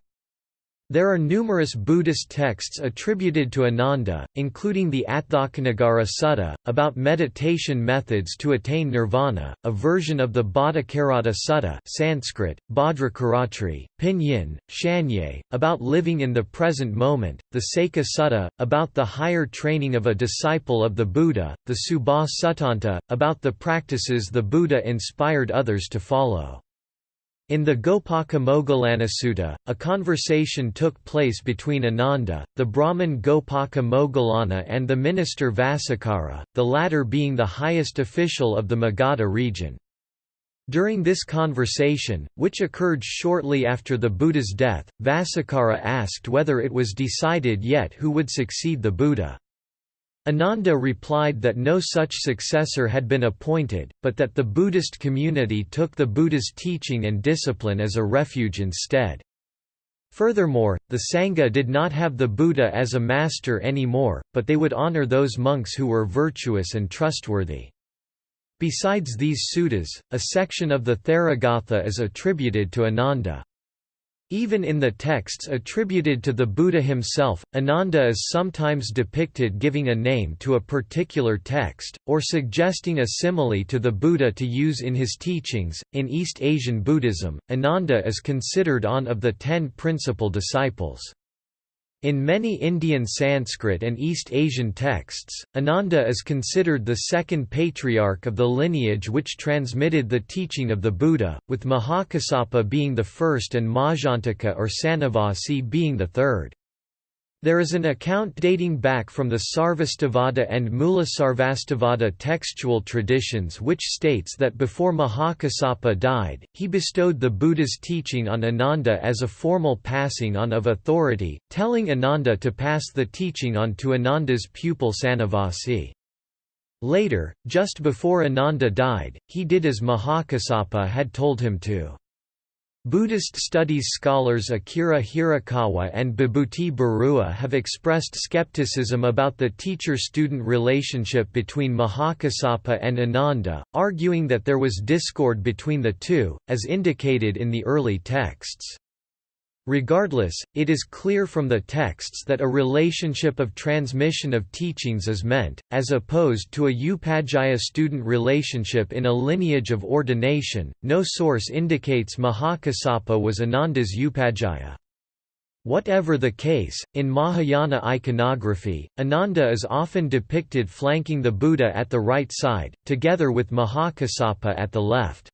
There are numerous Buddhist texts attributed to Ananda, including the Atthakanagara Sutta, about meditation methods to attain nirvana, a version of the Bhattacharata Sutta Sanskrit, Bhadracharatri, Pinyin, Shanye, about living in the present moment, the Sekha Sutta, about the higher training of a disciple of the Buddha, the Subha Suttanta, about the practices the Buddha inspired others to follow. In the Gopaka Moggallana a conversation took place between Ananda, the Brahmin Gopaka Moggallana and the minister Vasakara, the latter being the highest official of the Magadha region. During this conversation, which occurred shortly after the Buddha's death, Vasakara asked whether it was decided yet who would succeed the Buddha. Ananda replied that no such successor had been appointed, but that the Buddhist community took the Buddha's teaching and discipline as a refuge instead. Furthermore, the Sangha did not have the Buddha as a master anymore, but they would honor those monks who were virtuous and trustworthy. Besides these suttas, a section of the Theragatha is attributed to Ananda. Even in the texts attributed to the Buddha himself, Ananda is sometimes depicted giving a name to a particular text, or suggesting a simile to the Buddha to use in his teachings. In East Asian Buddhism, Ananda is considered one of the ten principal disciples. In many Indian Sanskrit and East Asian texts, Ananda is considered the second patriarch of the lineage which transmitted the teaching of the Buddha, with Mahakassapa being the first and Majjhantika or Sanakavasi being the third. There is an account dating back from the Sarvastivada and Mulasarvastivada textual traditions which states that before Mahakassapa died, he bestowed the Buddha's teaching on Ananda as a formal passing on of authority, telling Ananda to pass the teaching on to Ananda's pupil Sanakavasi. Later, just before Ananda died, he did as Mahakassapa had told him to. Buddhist studies scholars Akira Hirakawa and Bibhuti Barua have expressed skepticism about the teacher-student relationship between Mahakassapa and Ananda, arguing that there was discord between the two, as indicated in the early texts. Regardless, it is clear from the texts that a relationship of transmission of teachings is meant, as opposed to a Upajjhaya student relationship in a lineage of ordination. No source indicates Mahakassapa was Ananda's Upajjhaya. Whatever the case, in Mahayana iconography, Ananda is often depicted flanking the Buddha at the right side, together with Mahakassapa at the left.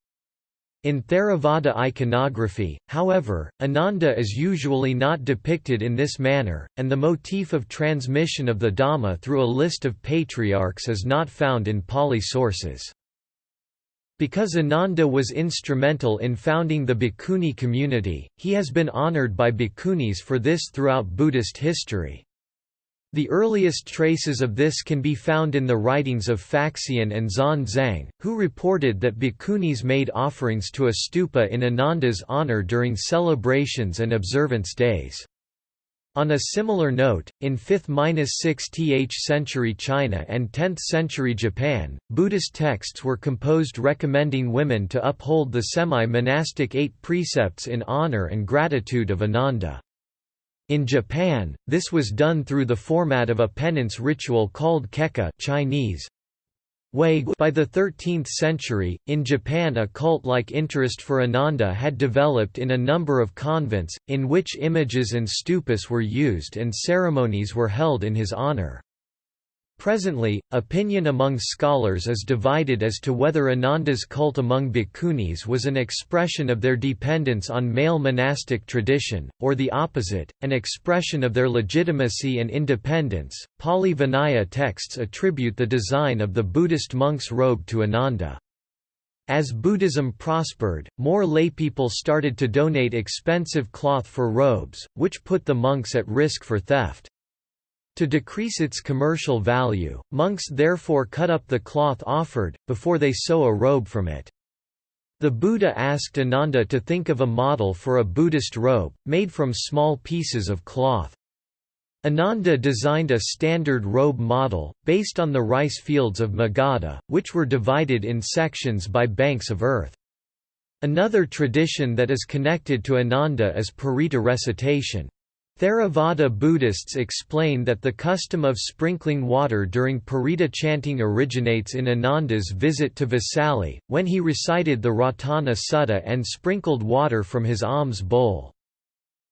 In Theravada iconography, however, Ananda is usually not depicted in this manner, and the motif of transmission of the Dhamma through a list of patriarchs is not found in Pali sources. Because Ananda was instrumental in founding the Bhikkhuni community, he has been honored by bhikkhunis for this throughout Buddhist history. The earliest traces of this can be found in the writings of Faxian and Xuanzang, who reported that bhikkhunis made offerings to a stupa in Ananda's honor during celebrations and observance days. On a similar note, in 5th–6th century China and 10th century Japan, Buddhist texts were composed recommending women to uphold the semi-monastic eight precepts in honor and gratitude of Ananda. In Japan, this was done through the format of a penance ritual called kekka Chinese. By the 13th century, in Japan a cult-like interest for Ananda had developed in a number of convents, in which images and stupas were used and ceremonies were held in his honor. Presently, opinion among scholars is divided as to whether Ananda's cult among bhikkhunis was an expression of their dependence on male monastic tradition, or the opposite, an expression of their legitimacy and independence. Pali Vinaya texts attribute the design of the Buddhist monk's robe to Ananda. As Buddhism prospered, more laypeople started to donate expensive cloth for robes, which put the monks at risk for theft. To decrease its commercial value, monks therefore cut up the cloth offered, before they sew a robe from it. The Buddha asked Ananda to think of a model for a Buddhist robe, made from small pieces of cloth. Ananda designed a standard robe model, based on the rice fields of Magadha, which were divided in sections by banks of earth. Another tradition that is connected to Ananda is Parita recitation. Theravada Buddhists explain that the custom of sprinkling water during Parita chanting originates in Ananda's visit to Vesali, when he recited the Ratana Sutta and sprinkled water from his alms bowl.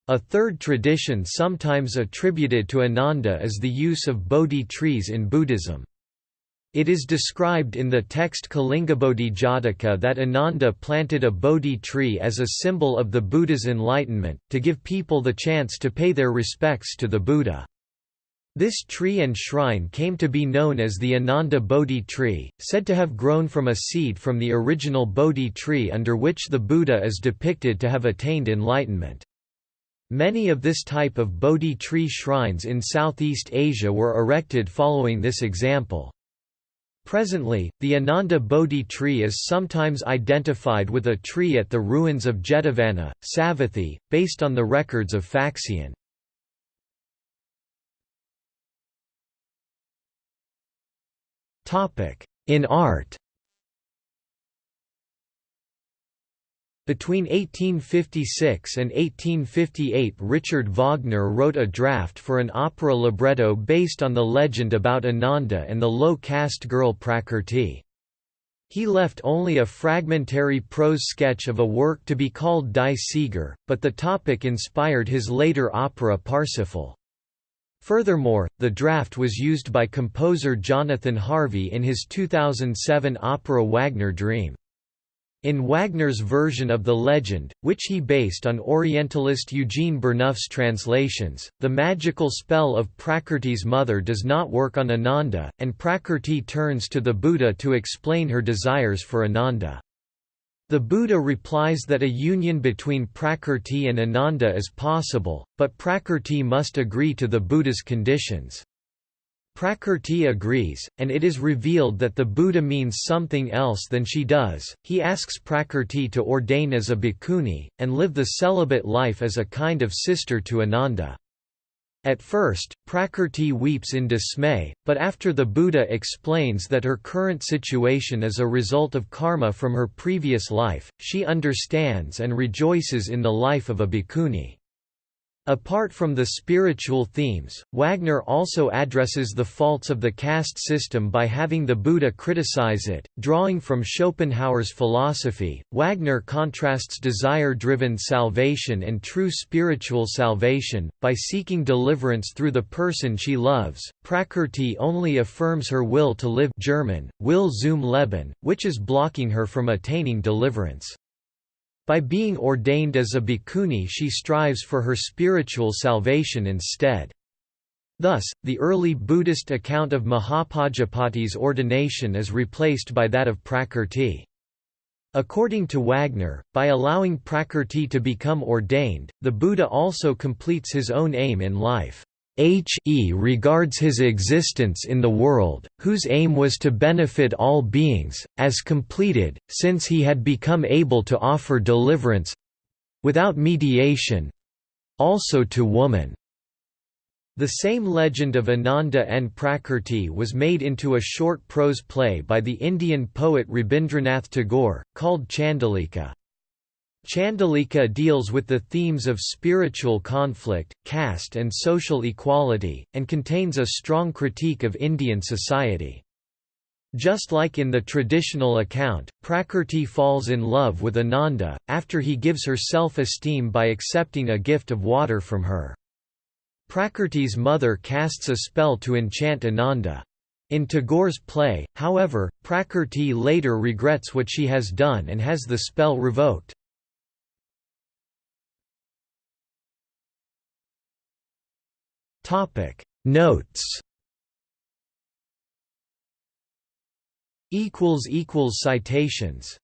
A third tradition sometimes attributed to Ananda is the use of Bodhi trees in Buddhism. It is described in the text Kalingabodhi Jataka that Ananda planted a Bodhi tree as a symbol of the Buddha's enlightenment, to give people the chance to pay their respects to the Buddha. This tree and shrine came to be known as the Ananda Bodhi tree, said to have grown from a seed from the original Bodhi tree under which the Buddha is depicted to have attained enlightenment. Many of this type of Bodhi tree shrines in Southeast Asia were erected following this example. Presently, the Ananda Bodhi tree is sometimes identified with a tree at the ruins of Jetavana, Savatthi, based on the records of Faxian. In art Between 1856 and 1858 Richard Wagner wrote a draft for an opera libretto based on the legend about Ananda and the low-caste girl Prakrti. He left only a fragmentary prose sketch of a work to be called Die Sieger, but the topic inspired his later opera Parsifal. Furthermore, the draft was used by composer Jonathan Harvey in his 2007 opera Wagner Dream. In Wagner's version of the legend, which he based on Orientalist Eugene Burnouf's translations, the magical spell of Prakrti's mother does not work on Ananda, and Prakrti turns to the Buddha to explain her desires for Ananda. The Buddha replies that a union between Prakrti and Ananda is possible, but Prakrti must agree to the Buddha's conditions. Prakrti agrees, and it is revealed that the Buddha means something else than she does. He asks Prakrti to ordain as a bhikkhuni, and live the celibate life as a kind of sister to Ananda. At first, Prakrti weeps in dismay, but after the Buddha explains that her current situation is a result of karma from her previous life, she understands and rejoices in the life of a bhikkhuni. Apart from the spiritual themes, Wagner also addresses the faults of the caste system by having the Buddha criticize it. Drawing from Schopenhauer's philosophy, Wagner contrasts desire driven salvation and true spiritual salvation. By seeking deliverance through the person she loves, Prakrti only affirms her will to live German, Will zum Leben, which is blocking her from attaining deliverance. By being ordained as a bhikkhuni she strives for her spiritual salvation instead. Thus, the early Buddhist account of Mahapajapati's ordination is replaced by that of Prakrti. According to Wagner, by allowing Prakrti to become ordained, the Buddha also completes his own aim in life. He regards his existence in the world, whose aim was to benefit all beings, as completed, since he had become able to offer deliverance—without mediation—also to woman. The same legend of Ananda and Prakrti was made into a short prose play by the Indian poet Rabindranath Tagore, called Chandalika. Chandalika deals with the themes of spiritual conflict, caste and social equality, and contains a strong critique of Indian society. Just like in the traditional account, Prakrti falls in love with Ananda, after he gives her self-esteem by accepting a gift of water from her. Prakrti's mother casts a spell to enchant Ananda. In Tagore's play, however, Prakrti later regrets what she has done and has the spell revoked. Topic. Notes. Equals equals citations